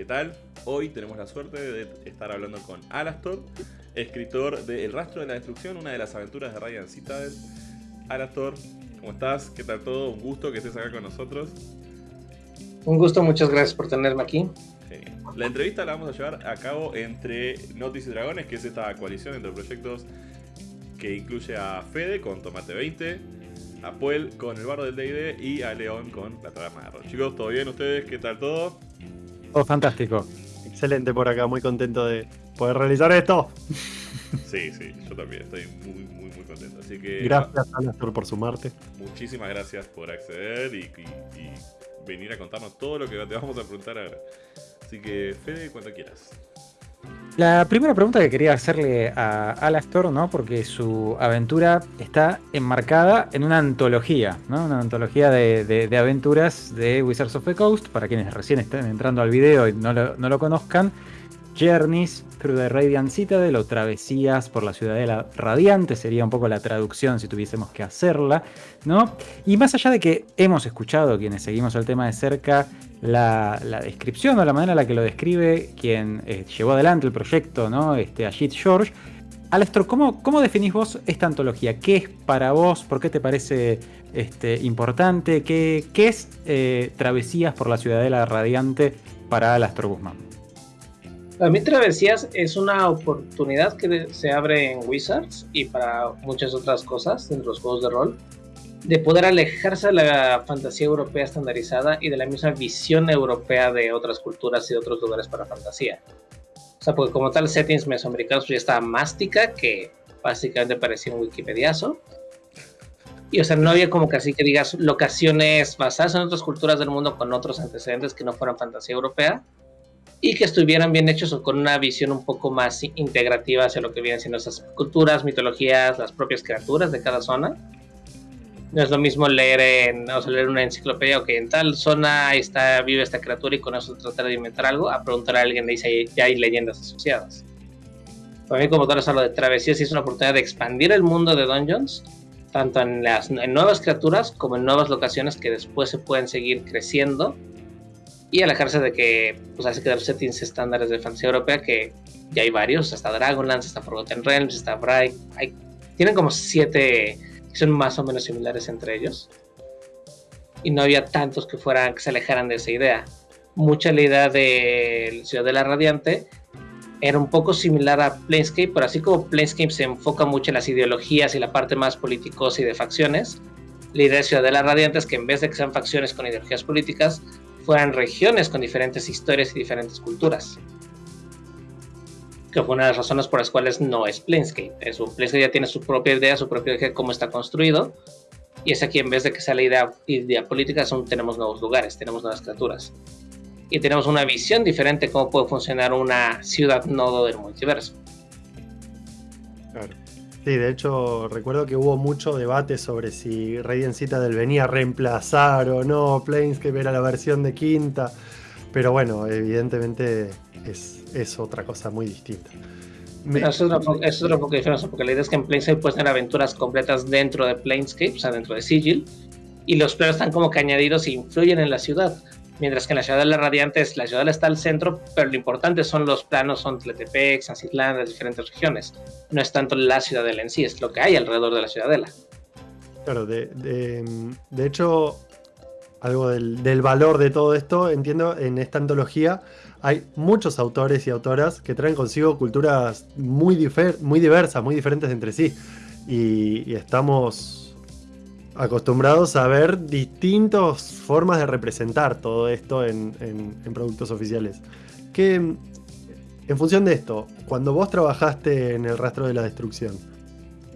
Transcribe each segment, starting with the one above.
¿qué tal? Hoy tenemos la suerte de estar hablando con Alastor, escritor de El rastro de la destrucción, una de las aventuras de Ryan Citadel. Alastor, ¿cómo estás? ¿Qué tal todo? Un gusto que estés acá con nosotros. Un gusto, muchas gracias por tenerme aquí. La entrevista la vamos a llevar a cabo entre Notis y Dragones, que es esta coalición entre proyectos que incluye a Fede con Tomate 20, a Puel con el barro del DD y a León con la trama de Chicos, ¿todo bien ustedes? ¿Qué tal todo? Todo fantástico. Excelente por acá, muy contento de poder realizar esto. Sí, sí, yo también estoy muy, muy, muy contento. Así que. Gracias, Alastor, por sumarte. Muchísimas gracias por acceder y, venir a contarnos todo lo que te vamos a preguntar ahora. Así que, Fede, cuando quieras. La primera pregunta que quería hacerle a Alastor, ¿no? Porque su aventura está enmarcada en una antología, ¿no? Una antología de, aventuras de Wizards of the Coast, para quienes recién estén entrando al video y no lo conozcan. Journeys Through the Radiant Citadel o Travesías por la Ciudadela Radiante sería un poco la traducción si tuviésemos que hacerla, ¿no? Y más allá de que hemos escuchado, quienes seguimos el tema de cerca, la, descripción o la manera en la que lo describe quien eh, llevó adelante el proyecto, ¿no? Este, Ajit George. Alestro, ¿cómo, ¿cómo definís vos esta antología? ¿Qué es para vos? ¿Por qué te parece este, importante? ¿Qué, qué es eh, Travesías por la Ciudadela Radiante para Alastro Guzmán? Para mí Travesías es una oportunidad que se abre en Wizards y para muchas otras cosas dentro de los juegos de rol, de poder alejarse de la fantasía europea estandarizada y de la misma visión europea de otras culturas y de otros lugares para fantasía. O sea, porque como tal settings mesoamericanos pues ya estaba mástica, que básicamente parecía un wikipediazo. Y o sea, no había como así que digas locaciones basadas en otras culturas del mundo con otros antecedentes que no fueran fantasía europea y que estuvieran bien hechos o con una visión un poco más integrativa hacia lo que vienen siendo esas culturas, mitologías, las propias criaturas de cada zona. No es lo mismo leer en, o sea, leer una enciclopedia, o que en tal zona está, vive esta criatura y con eso tratar de inventar algo, a preguntar a alguien y dice ya hay leyendas asociadas. Para mí como tal algo de travesías es una oportunidad de expandir el mundo de Dungeons, tanto en, las, en nuevas criaturas como en nuevas locaciones que después se pueden seguir creciendo y alejarse de que pues hace quedar settings estándares de fantasía europea que ya hay varios, está Dragonlance, está Forgotten Realms, está Bright, hay, tienen como siete que son más o menos similares entre ellos y no había tantos que fueran que se alejaran de esa idea. Mucha la idea de Ciudad de la Radiante era un poco similar a Planescape, pero así como Planescape se enfoca mucho en las ideologías y la parte más políticos y de facciones, la idea de Ciudad de la Radiante es que en vez de que sean facciones con ideologías políticas, fueran regiones con diferentes historias y diferentes culturas. Que fue una de las razones por las cuales no es Planescape. Es un Planescape ya tiene su propia idea, su propia idea de cómo está construido. Y es aquí, en vez de que sea la idea, idea política, son, tenemos nuevos lugares, tenemos nuevas criaturas. Y tenemos una visión diferente de cómo puede funcionar una ciudad nodo del multiverso. Claro. Sí, de hecho recuerdo que hubo mucho debate sobre si Radiant Citadel venía a reemplazar o no Planescape era la versión de quinta, pero bueno, evidentemente es, otra cosa muy distinta. Eso es, otra, es otra diferencia, porque la idea es que en Planescape puedes tener aventuras completas dentro de Planescape, o sea, dentro de Sigil, y los players están como que añadidos e influyen en la ciudad. Mientras que en la ciudad de la Radiante, la ciudad está al centro, pero lo importante son los planos, son Tletepec, San Citlán, las diferentes regiones. No es tanto la ciudadela en sí, es lo que hay alrededor de la ciudadela. Claro, de, de, hecho, algo del, valor de todo esto, entiendo, en esta antología hay muchos autores y autoras que traen consigo culturas muy, muy diversas, muy diferentes entre sí. y estamos acostumbrados a ver distintas formas de representar todo esto en, productos oficiales. Que, en función de esto, cuando vos trabajaste en el rastro de la destrucción,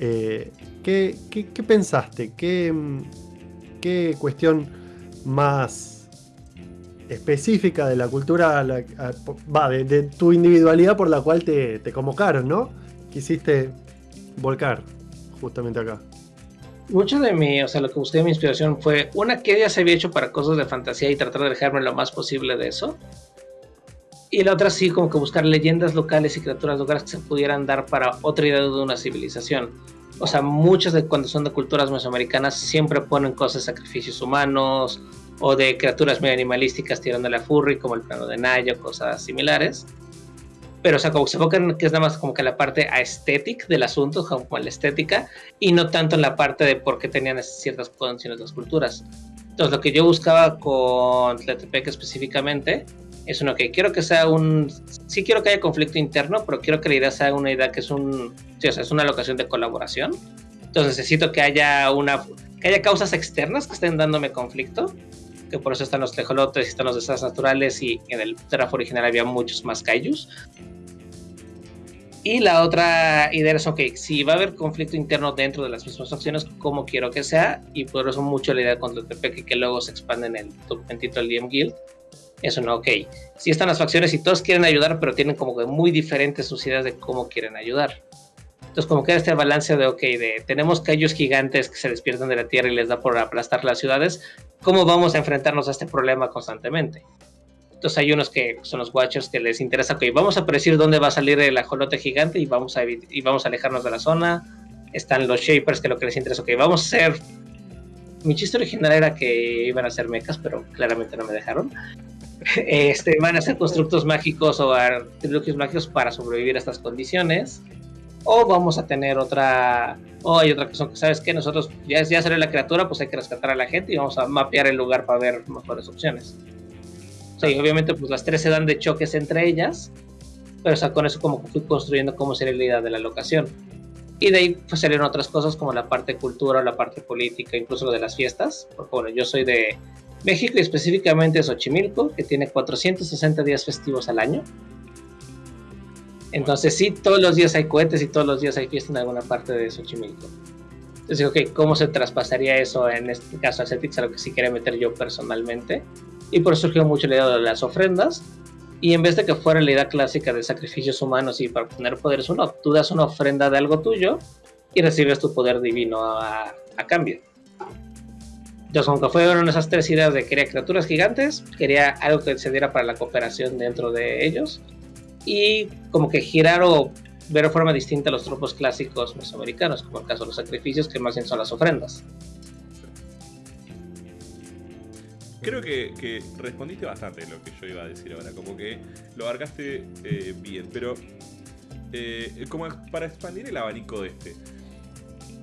eh, ¿qué, pensaste? ¿Qué, cuestión más específica de la cultura, va, de, tu individualidad por la cual te, te convocaron, ¿no? Quisiste volcar justamente acá mucho de mi, o sea, lo que busqué de mi inspiración fue una que ya se había hecho para cosas de fantasía y tratar de dejarme lo más posible de eso. Y la otra sí, como que buscar leyendas locales y criaturas locales que se pudieran dar para otra idea de una civilización. O sea, muchas de cuando son de culturas mesoamericanas siempre ponen cosas, sacrificios humanos, o de criaturas muy animalísticas tirando la furry, como el plano de Nayo, cosas similares. Pero, o sea, como que se enfocan que es nada más como que la parte aesthetic del asunto, como la estética, y no tanto en la parte de por qué tenían ciertas condiciones las culturas. Entonces, lo que yo buscaba con Tletepec específicamente es uno que quiero que sea un. Sí, quiero que haya conflicto interno, pero quiero que la idea sea una idea que es un. Sí, o sea, es una locación de colaboración. Entonces, necesito que haya una. que haya causas externas que estén dándome conflicto que por eso están los tejolotes y están los desastres naturales y en el Terraf original había muchos más kaijus. Y la otra idea es, ok, si va a haber conflicto interno dentro de las mismas facciones, ¿cómo quiero que sea? Y por eso mucho la idea el TPK que luego se expande en el documentito del DM Guild. Eso no, ok. Si están las facciones y todos quieren ayudar, pero tienen como que muy diferentes sus ideas de cómo quieren ayudar. Entonces, como que este balance de, ok, de tenemos callos gigantes que se despiertan de la tierra y les da por aplastar las ciudades, ¿cómo vamos a enfrentarnos a este problema constantemente? Entonces hay unos que son los Watchers que les interesa, ok, vamos a predecir dónde va a salir el ajolote gigante y vamos a, y vamos a alejarnos de la zona. Están los Shapers que lo que les interesa, ok, vamos a hacer... Mi chiste original era que iban a ser mechas, pero claramente no me dejaron. Este, van a ser constructos mágicos o artilugios mágicos para sobrevivir a estas condiciones o vamos a tener otra, o hay otra cosa que sabes que nosotros ya, ya salió la criatura, pues hay que rescatar a la gente y vamos a mapear el lugar para ver mejores opciones. Sí, obviamente pues las tres se dan de choques entre ellas, pero o con eso como que fui construyendo cómo sería la idea de la locación. Y de ahí pues salieron otras cosas como la parte cultura, la parte política, incluso lo de las fiestas. Porque bueno, yo soy de México y específicamente de Xochimilco, que tiene 460 días festivos al año. Entonces sí, todos los días hay cohetes y todos los días hay fiesta en alguna parte de Xochimilco. Entonces ok, ¿cómo se traspasaría eso en este caso a Cetix a lo que sí quería meter yo personalmente? Y por eso surgió mucho la idea de las ofrendas. Y en vez de que fuera la idea clásica de sacrificios humanos y para obtener poderes uno, tú das una ofrenda de algo tuyo y recibes tu poder divino a, a cambio. Entonces, aunque fueron esas tres ideas de quería criaturas gigantes, quería algo que se diera para la cooperación dentro de ellos y como que girar o ver de forma distinta los tropos clásicos mesoamericanos, como el caso de los sacrificios, que más bien son las ofrendas. Creo que, respondiste bastante lo que yo iba a decir ahora, como que lo abarcaste eh, bien, pero eh, como para expandir el abanico de este,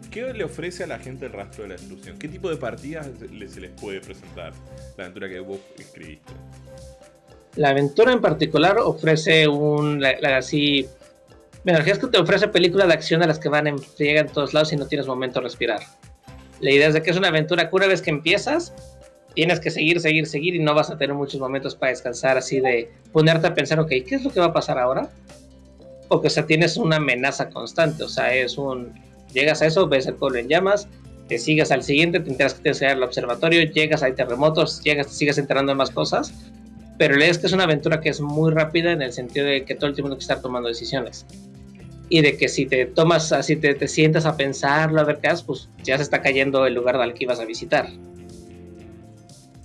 ¿qué le ofrece a la gente el rastro de la destrucción? ¿Qué tipo de partidas se les puede presentar la aventura que vos escribiste? La aventura en particular ofrece un. así. Bueno, es que te ofrece películas de acción a las que van en friega en todos lados y no tienes momento de respirar. La idea es de que es una aventura que una vez que empiezas, tienes que seguir, seguir, seguir y no vas a tener muchos momentos para descansar, así de ponerte a pensar, ok, ¿qué es lo que va a pasar ahora? Porque, o sea, tienes una amenaza constante, o sea, es un. Llegas a eso, ves el pueblo en llamas, te sigues al siguiente, te enteras que tienes que al observatorio, llegas, hay terremotos, llegas, te sigues enterando de más cosas pero la es que es una aventura que es muy rápida en el sentido de que todo el tiempo tienes que estar tomando decisiones. Y de que si te tomas, así te, te sientas a pensarlo, a ver qué haces, pues ya se está cayendo el lugar al que ibas a visitar.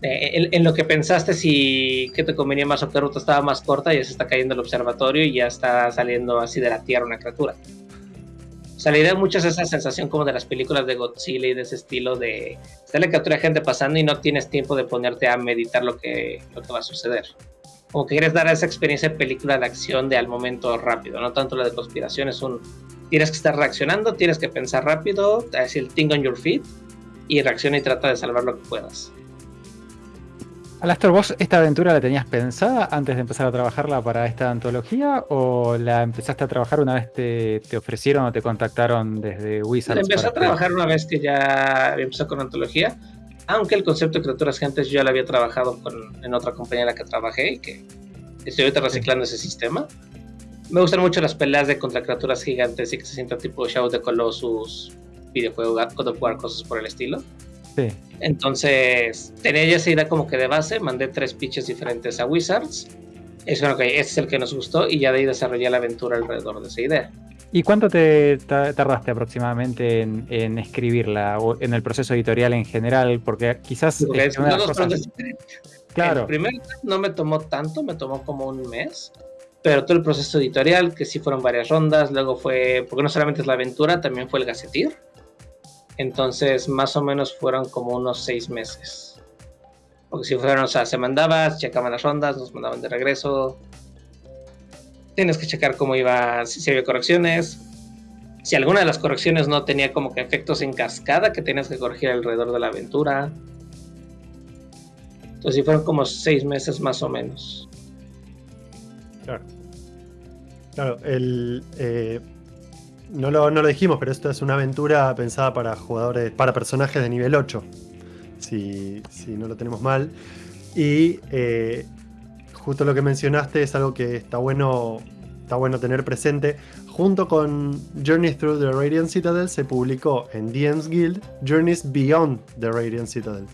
Eh, en, lo que pensaste si que te convenía más o qué ruta estaba más corta, ya se está cayendo el observatorio y ya está saliendo así de la tierra una criatura. O sea, la idea mucho es esa sensación como de las películas de Godzilla y de ese estilo de la captura gente pasando y no tienes tiempo de ponerte a meditar lo que, lo que va a suceder. Como que quieres dar esa experiencia de película de acción de al momento rápido, no tanto la de conspiración, es un tienes que estar reaccionando, tienes que pensar rápido, decir el thing on your feet y reacciona y trata de salvar lo que puedas. Alastor, ¿vos esta aventura la tenías pensada antes de empezar a trabajarla para esta antología o la empezaste a trabajar una vez te, te ofrecieron o te contactaron desde Wizards? La empecé a trabajar una vez que ya empezó con antología, aunque el concepto de criaturas gentes yo ya lo había trabajado con, en otra compañía en la que trabajé y que estoy ahorita reciclando ese sistema. Me gustan mucho las peleas de contra criaturas gigantes y que se sienta tipo Shadow de Colossus, videojuego God of War, cosas por el estilo. Entonces, tenía ya esa idea como que de base, mandé tres pitches diferentes a Wizards. Es bueno, que este es el que nos gustó y ya de ahí desarrollé la aventura alrededor de esa idea. ¿Y cuánto te tardaste aproximadamente en, escribirla o en el proceso editorial en general? Porque quizás... Claro. El primer no me tomó tanto, me tomó como un mes pero todo el proceso editorial, que sí fueron varias rondas, luego fue, porque no solamente es la aventura, también fue el gacetir, entonces, más o menos fueron como unos seis meses. Porque si fueron, o sea, se mandaba, checaban las rondas, nos mandaban de regreso. Tienes que checar cómo iba, si, había correcciones. Si alguna de las correcciones no tenía como que efectos en cascada que tenías que corregir alrededor de la aventura. Entonces, sí fueron como seis meses más o menos. Claro. Claro, el, eh, no, lo, no lo dijimos, pero esto es una aventura pensada para jugadores, para personajes de nivel 8 si, no lo tenemos mal. Y eh, justo lo que mencionaste es algo que está bueno, está bueno tener presente. Junto con Journeys Through the Radiant Citadel se publicó en DM's Guild Journeys Beyond the Radiant Citadel,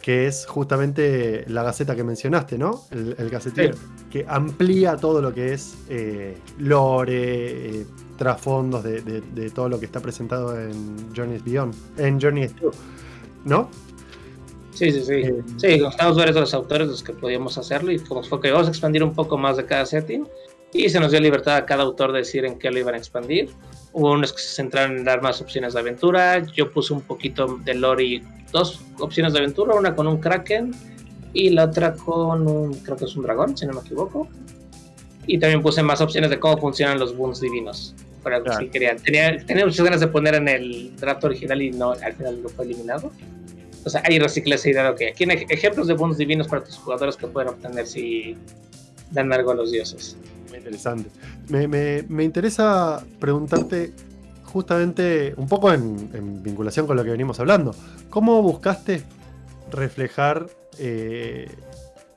que es justamente la gaceta que mencionaste, ¿no? El, el que amplía todo lo que es eh, lore, eh, trasfondos de, de, todo lo que está presentado en Journeys Beyond, en Journeys Through, ¿no? Sí, sí, sí. Eh, sí, estamos varios de los autores los que podíamos hacerlo y como fue que vamos a expandir un poco más de cada setting y se nos dio libertad a cada autor de decir en qué lo iban a expandir. Hubo unos que se centraron en dar más opciones de aventura. Yo puse un poquito de lore y dos opciones de aventura, una con un kraken y la otra con un, creo que es un dragón, si no me equivoco. Y también puse más opciones de cómo funcionan los boons divinos. Para si querían. Tenía, tenía muchas ganas de poner en el draft original y no, al final lo fue eliminado. O sea, hay recicla esa idea que aquí hay ejemplos de bonos divinos para tus jugadores que pueden obtener si dan algo a los dioses. Muy interesante. Me, interesa preguntarte justamente un poco en, vinculación con lo que venimos hablando. ¿Cómo buscaste reflejar eh,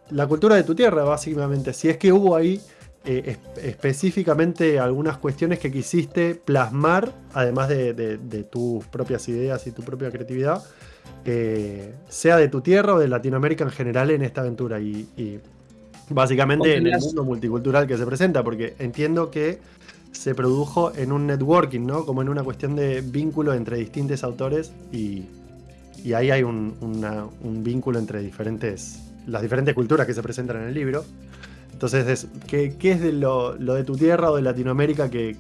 la cultura de tu tierra, básicamente? Si es que hubo ahí eh, específicamente algunas cuestiones que quisiste plasmar, además de, tus propias ideas y tu propia creatividad, sea de tu tierra o de Latinoamérica en general en esta aventura y, básicamente en el mundo multicultural que se presenta, porque entiendo que se produjo en un networking, ¿no? Como en una cuestión de vínculo entre distintos autores y, ahí hay un, vínculo entre diferentes, las diferentes culturas que se presentan en el libro. Entonces, ¿qué, es de lo, de tu tierra o de Latinoamérica que,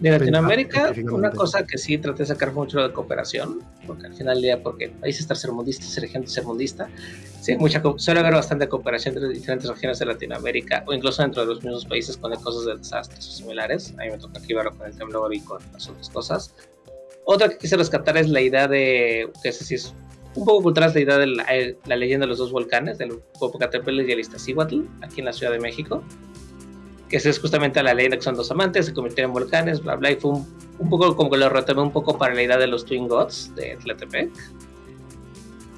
de Latinoamérica, una cosa que sí traté de sacar mucho de cooperación, porque al final del día, porque país estar sermundista, ser gente sermundista, sí, mucha, suele haber bastante cooperación entre diferentes regiones de Latinoamérica, o incluso dentro de los mismos países con cosas de desastres o similares. A mí me toca aquí verlo con el temblor y con las otras cosas. Otra que quise rescatar es la idea de, que sé si es un poco cultural, idea de la, eh, la, leyenda de los dos volcanes, del Popocatépetl y el Iztaccíhuatl, aquí en la Ciudad de México que es justamente la leyenda que son dos amantes, se convirtieron en volcanes, bla, bla, y fue un, poco como que lo retomé un poco para la idea de los Twin Gods de Tlatepec.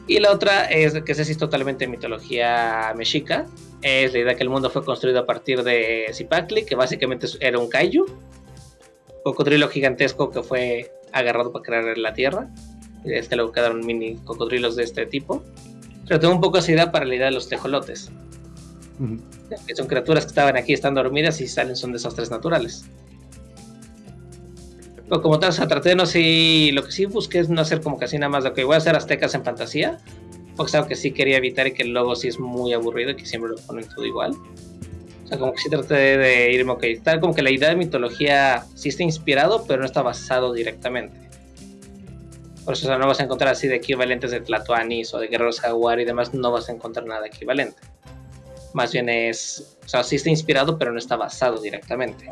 Y la otra es que es totalmente mitología mexica, es la idea que el mundo fue construido a partir de Zipacli, que básicamente era un kaiju, cocodrilo gigantesco que fue agarrado para crear la tierra. Este luego quedaron mini cocodrilos de este tipo. Pero tengo un poco esa idea para la idea de los tejolotes que son criaturas que estaban aquí, están dormidas y salen, son desastres naturales. Pero como tal, o sea, traté de no sé, lo que sí busqué es no hacer como casi nada más de que voy a hacer aztecas en fantasía, porque algo que sí quería evitar y que el logo sí es muy aburrido y que siempre lo ponen todo igual. O sea, como que sí traté de irme, ok, tal como que la idea de mitología sí está inspirado, pero no está basado directamente. Por eso no vas a encontrar así de equivalentes de Tlatoanis o de Guerreros Jaguar y demás, no vas a encontrar nada equivalente. Más bien es, o sea, sí está inspirado, pero no está basado directamente.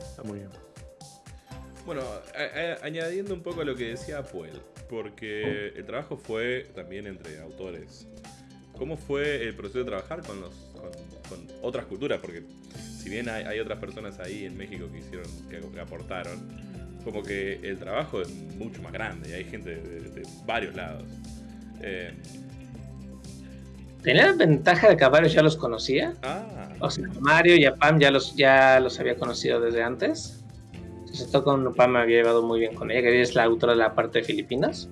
Está muy bien. Bueno, añadiendo un poco a lo que decía Puel, porque el trabajo fue también entre autores. ¿Cómo fue el proceso de trabajar con, los, con, otras culturas? Porque si bien hay, otras personas ahí en México que hicieron, que, aportaron, como que el trabajo es mucho más grande y hay gente de, varios lados. Eh, tenía la ventaja de que a varios ya los conocía. Ah, o sea, Mario y a Pam ya los, ya los había conocido desde antes. Entonces, todo con Pam me había llevado muy bien con ella, que es la autora de la parte de Filipinas.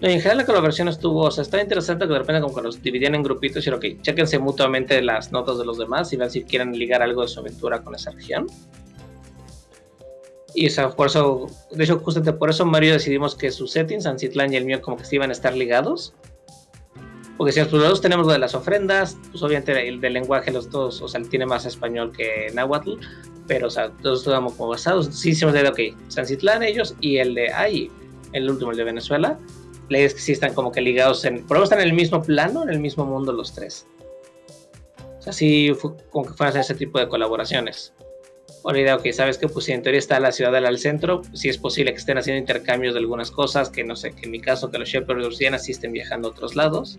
En general la colaboración estuvo, o sea, estaba interesante que de repente como que los dividían en grupitos y ok, chequense mutuamente las notas de los demás y vean si quieren ligar algo de su aventura con esa región. Y o sea, por eso, de hecho, justamente por eso Mario decidimos que su setting, San Citlán y el mío, como que se iban a estar ligados. Porque si los dos tenemos lo de las ofrendas, pues obviamente el del lenguaje los dos, o sea, tiene más español que náhuatl, pero o sea, todos estamos como basados. Sí hicimos de, ok, San Citlán ellos y el de, ay, el último, el de Venezuela, la idea es que sí están como que ligados en. Por lo están en el mismo plano, en el mismo mundo los tres. O sea, sí, como que fueran ese tipo de colaboraciones. Idea, ok, sabes que pues si en teoría está la ciudad al centro, sí es posible que estén haciendo intercambios de algunas cosas, que no sé, que en mi caso que los Shepherds Ursianas sí estén viajando a otros lados.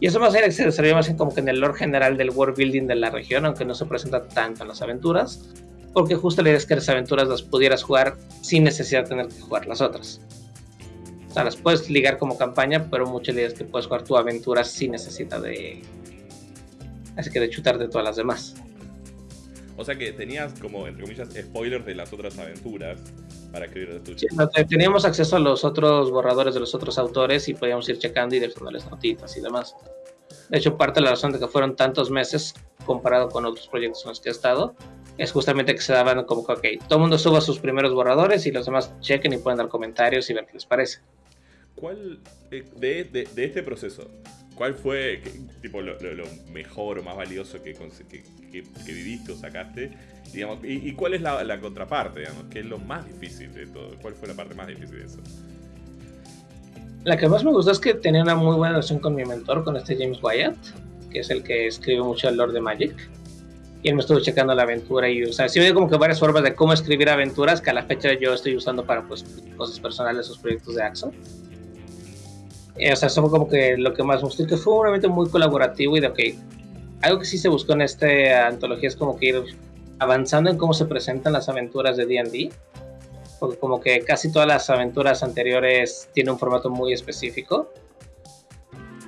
Y eso más bien se desarrolla más bien como que en el lore general del world building de la región, aunque no se presenta tanto en las aventuras, porque justo la idea es que las aventuras las pudieras jugar sin necesidad de tener que jugar las otras. O sea, las puedes ligar como campaña, pero muchas ideas que puedes jugar tu aventura sin necesidad de. Así que de chutarte todas las demás. O sea que tenías como, entre comillas, spoilers de las otras aventuras para escribir de tu sí, Teníamos acceso a los otros borradores de los otros autores y podíamos ir checando y dejándoles notitas y demás. De hecho, parte de la razón de que fueron tantos meses comparado con otros proyectos en los que he estado es justamente que se daban como que, ok, todo el mundo suba sus primeros borradores y los demás chequen y pueden dar comentarios y ver qué les parece. ¿Cuál, eh, de, de, de este proceso, cuál fue tipo, lo, lo, mejor o más valioso que, que, que, viviste o sacaste? Digamos, y, y, cuál es la, la, contraparte, digamos? ¿Qué es lo más difícil de todo? ¿Cuál fue la parte más difícil de eso? La que más me gustó es que tenía una muy buena relación con mi mentor, con este James Wyatt, que es el que escribe mucho el Lord de Magic. Y él me estuvo checando la aventura y, o sea, sí me como que varias formas de cómo escribir aventuras que a la fecha yo estoy usando para, pues, cosas personales, sus proyectos de Axo. Eh, o sea, eso fue como que lo que más me gustó, que fue un evento muy colaborativo y de, ok, algo que sí se buscó en esta antología es como que ir avanzando en cómo se presentan las aventuras de D&D, porque como que casi todas las aventuras anteriores tienen un formato muy específico.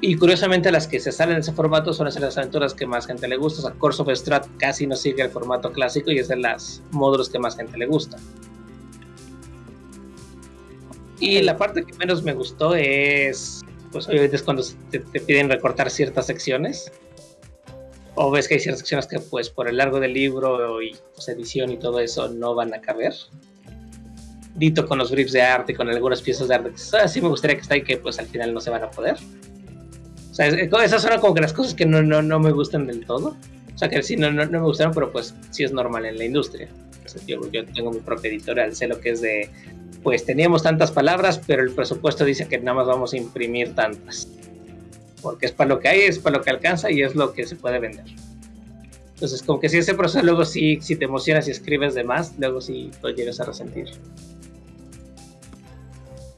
Y curiosamente las que se salen de ese formato son las aventuras que más gente le gusta. O sea, Course of Strat casi no sigue el formato clásico y es de las módulos que más gente le gusta. Y la parte que menos me gustó es, pues obviamente es cuando te, te, piden recortar ciertas secciones. O ves que hay ciertas secciones que pues por el largo del libro y pues, edición y todo eso no van a caber. Dito con los briefs de arte y con algunas piezas de arte. Así me gustaría que está y que pues al final no se van a poder. O sea, esas son como que las cosas que no, no, no me gustan del todo. O sea, que sí, no, no, me gustaron, pero pues sí es normal en la industria. Yo tengo mi propia editorial, sé lo que es de pues teníamos tantas palabras, pero el presupuesto dice que nada más vamos a imprimir tantas. Porque es para lo que hay, es para lo que alcanza y es lo que se puede vender. Entonces, como que si ese proceso luego sí, si te emocionas y escribes de más, luego sí lo llegas a resentir.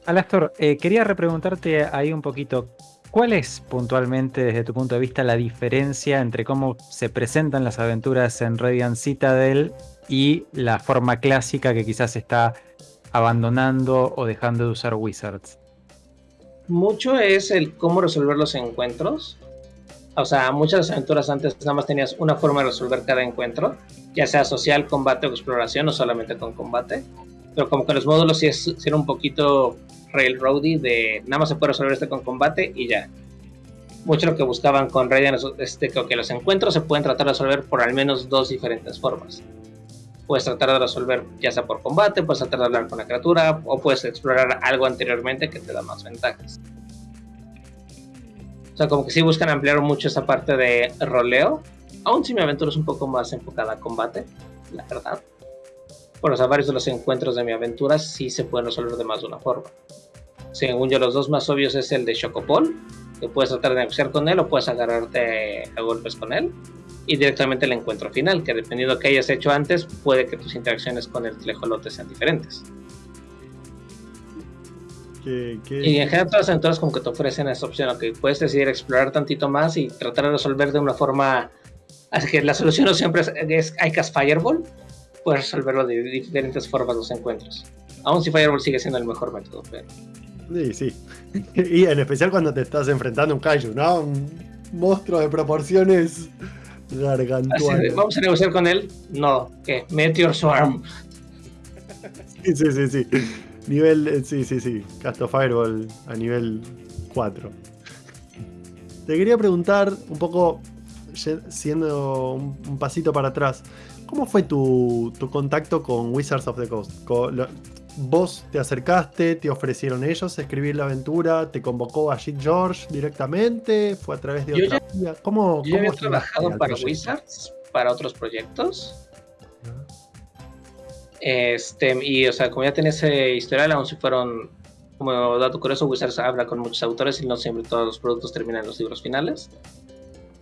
Alastor, eh, quería repreguntarte ahí un poquito, ¿cuál es puntualmente desde tu punto de vista la diferencia entre cómo se presentan las aventuras en Radiant Citadel y la forma clásica que quizás está abandonando o dejando de usar Wizards? Mucho es el cómo resolver los encuentros. O sea, muchas aventuras antes nada más tenías una forma de resolver cada encuentro, ya sea social, combate o exploración, o solamente con combate. Pero como que los módulos sí, es, sí era un poquito railroady de nada más se puede resolver este con combate y ya. Mucho lo que buscaban con Radiant es este, que los encuentros se pueden tratar de resolver por al menos dos diferentes formas puedes tratar de resolver ya sea por combate, puedes tratar de hablar con la criatura o puedes explorar algo anteriormente que te da más ventajas. O sea, como que sí buscan ampliar mucho esa parte de roleo, aún si mi aventura es un poco más enfocada a combate, la verdad. Por o sea, varios de los encuentros de mi aventura sí se pueden resolver de más de una forma. Según yo, los dos más obvios es el de Chocopol, que puedes tratar de negociar con él o puedes agarrarte a golpes con él y directamente el encuentro final, que dependiendo de que hayas hecho antes, puede que tus interacciones con el tlejolote sean diferentes. ¿Qué, qué? Y en general todas las aventuras como que te ofrecen esa opción, que puedes decidir explorar tantito más y tratar de resolver de una forma... Así que la solución no siempre es, es cast Fireball, puedes resolverlo de diferentes formas los encuentros. Aún si Fireball sigue siendo el mejor método, pero... Sí, sí. Y en especial cuando te estás enfrentando a un kaiju, ¿no? Un monstruo de proporciones Gargantuano. Vamos a negociar con él. No, ¿qué? Meteor Swarm. Sí, sí, sí, sí. Nivel, eh, sí, sí, sí. Casto Fireball a nivel 4. Te quería preguntar un poco, siendo un, pasito para atrás, ¿cómo fue tu, tu, contacto con Wizards of the Coast? vos te acercaste, te ofrecieron ellos escribir la aventura, te convocó a Jit George directamente, fue a través de otra ya, ¿Cómo, yo había trabajado para Wizards, para otros proyectos. Este, y o sea, como ya tenía ese historial, aún si fueron como dato curioso, Wizards habla con muchos autores y no siempre todos los productos terminan en los libros finales.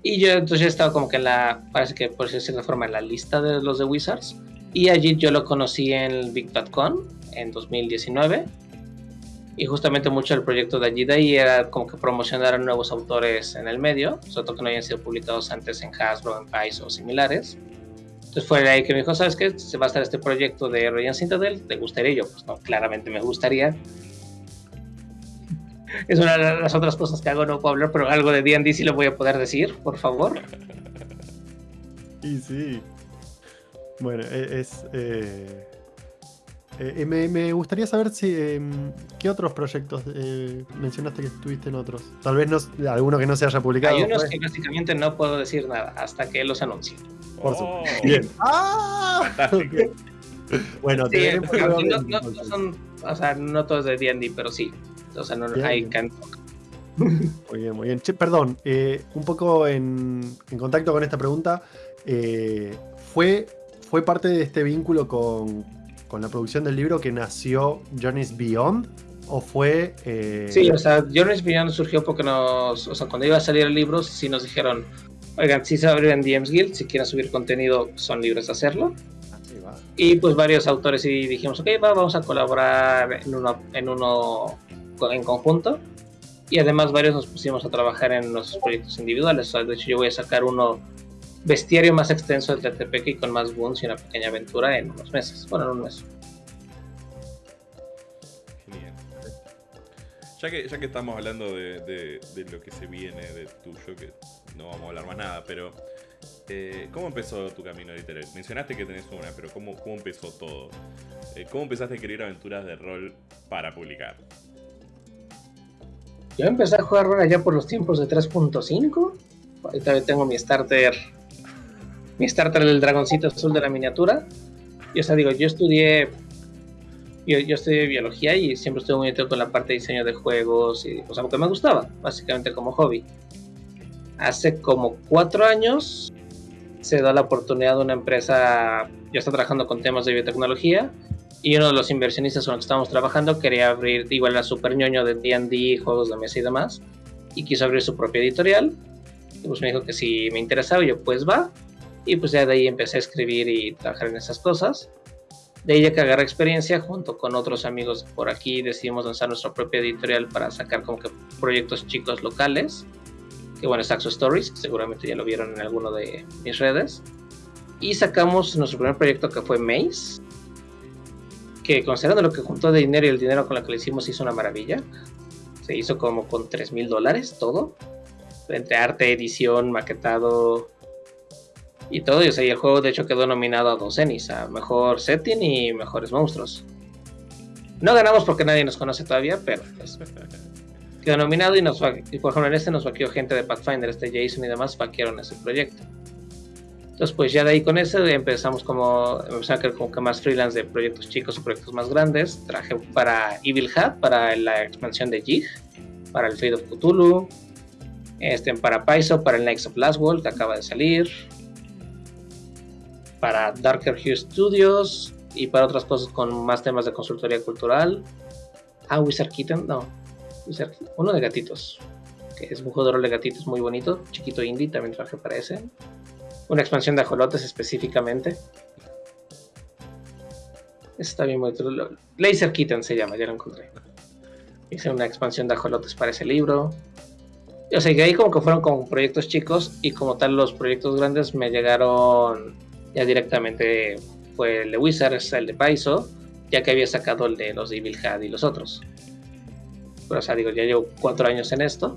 Y yo entonces he estado como que en la, parece que por cierta forma, en la lista de los de Wizards. Y allí yo lo conocí en el Big.con en 2019. Y justamente mucho del proyecto de allí de ahí era como que promocionar a nuevos autores en el medio, sobre todo que no hayan sido publicados antes en Hasbro, en Pais o similares. Entonces fue ahí que me dijo, ¿sabes qué? Se va a estar este proyecto de Radiant Citadel, ¿te gustaría? yo, pues no, claramente me gustaría. Es una de las otras cosas que hago, no puedo hablar, pero algo de D&D sí lo voy a poder decir, por favor. Y sí. Bueno, e, es... Eh, eh, me, gustaría saber si em, qué otros proyectos eh, mencionaste que estuviste en otros. Tal vez no, alguno que no se haya publicado. Hay unos que básicamente no puedo decir nada hasta que los anuncie. Por oh. Bien. ¡Ah! bueno, sí, no, no, no, son, o sea, no todos de D&D, pero sí. O sea, no hay Muy bien, muy bien. perdón, eh, un poco en, contacto con esta pregunta, eh, ¿fue, ¿fue parte de este vínculo con, la producción del libro que nació Journey's Beyond? ¿O fue...? Eh... Sí, o sea, Journey's Beyond surgió porque nos... O sea, cuando iba a salir el libro, sí nos dijeron, oigan, si se va a abrir en DMs Guild, si quieren subir contenido, son libres de hacerlo. Y pues varios autores y dijimos, ok, va, vamos a colaborar en uno, en uno en conjunto. Y además varios nos pusimos a trabajar en nuestros proyectos individuales. de hecho, yo voy a sacar uno bestiario más extenso del TTP y con más boons y una pequeña aventura en unos meses. Bueno, en un mes. Genial. Ya que, ya que estamos hablando de, de, lo que se viene de tuyo, que no vamos a hablar más nada, pero eh, ¿cómo empezó tu camino editorial? Mencionaste que tenés una, pero ¿cómo, cómo empezó todo? Eh, ¿Cómo empezaste a escribir aventuras de rol para publicar? Yo empecé a jugar rol allá por los tiempos de 3.5. Ahorita tengo mi starter. Mi starter del dragoncito azul de la miniatura. Y o sea, digo, yo estudié. Yo, yo estudié biología y siempre estuve muy metido con la parte de diseño de juegos. Y, o sea, porque me gustaba, básicamente como hobby. Hace como cuatro años se da la oportunidad de una empresa. Yo estaba trabajando con temas de biotecnología y uno de los inversionistas con los que estábamos trabajando quería abrir, igual a super ñoño de D&D, juegos de mesa y demás, y quiso abrir su propia editorial. Y pues me dijo que si me interesaba, yo pues va. Y pues ya de ahí empecé a escribir y trabajar en esas cosas. De ya que agarré experiencia, junto con otros amigos por aquí, decidimos lanzar nuestra propia editorial para sacar como que proyectos chicos locales. Que bueno, es Axo Stories, que seguramente ya lo vieron en alguno de mis redes. Y sacamos nuestro primer proyecto que fue Maze, que considerando lo que juntó de dinero y el dinero con lo que le hicimos hizo una maravilla. Se hizo como con 3 mil dólares todo. Entre arte, edición, maquetado y todo. Y, sea, el juego de hecho quedó nominado a dos Ennis, a Mejor Setting y Mejores Monstruos. No ganamos porque nadie nos conoce todavía, pero pues, quedó nominado y nos y por ejemplo en este nos vaqueó gente de Pathfinder, este Jason y demás vaquearon ese proyecto. Entonces, pues ya de ahí con eso empezamos como, empezamos a crear como que más freelance de proyectos chicos o proyectos más grandes. Traje para Evil Hat, para la expansión de Jig, para el Fate of Cthulhu, este, para Paizo, para el Knights of Last World que acaba de salir, para Darker Hue Studios y para otras cosas con más temas de consultoría cultural. Ah, Wizard Kitten, no, Wizard, uno de gatitos, que es un jugador de gatitos muy bonito, chiquito indie, también traje para ese una expansión de ajolotes específicamente. Está bien bonito. Laser Kitten se llama, ya lo encontré. Hice una expansión de ajolotes para ese libro. O sea, que ahí como que fueron como proyectos chicos y como tal los proyectos grandes me llegaron ya directamente. Fue el de Wizards, el de Paizo, ya que había sacado el de los de Evil Had y los otros. Pero o sea, digo, ya llevo cuatro años en esto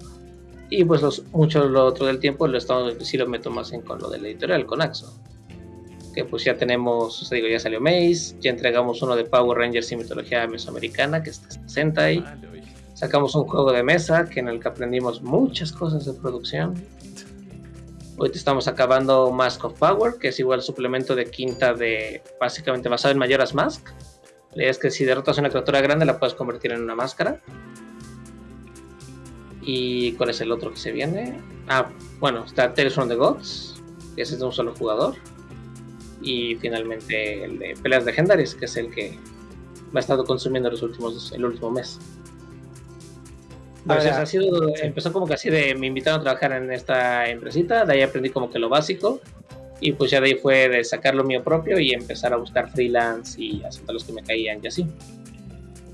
y pues los, mucho lo otro del tiempo lo estamos, sí lo meto más en con lo de la editorial, con Axo. Que pues ya tenemos, o sea, digo, ya salió Maze, ya entregamos uno de Power Rangers y mitología mesoamericana, que está Sentai. Sacamos un juego de mesa que en el que aprendimos muchas cosas de producción. Hoy estamos acabando Mask of Power, que es igual suplemento de quinta de básicamente basado en Mayoras Mask. Es que si derrotas a una criatura grande la puedes convertir en una máscara. ¿Y cuál es el otro que se viene? Ah, bueno, está Tales from the Gods, que ese es de un solo jugador. Y finalmente el de Peleas Legendarias, que es el que me ha estado consumiendo los últimos, el último mes. ha sido, empezó como que así de, me invitaron a trabajar en esta empresita, de ahí aprendí como que lo básico, y pues ya de ahí fue de sacar lo mío propio y empezar a buscar freelance y aceptar los que me caían y así.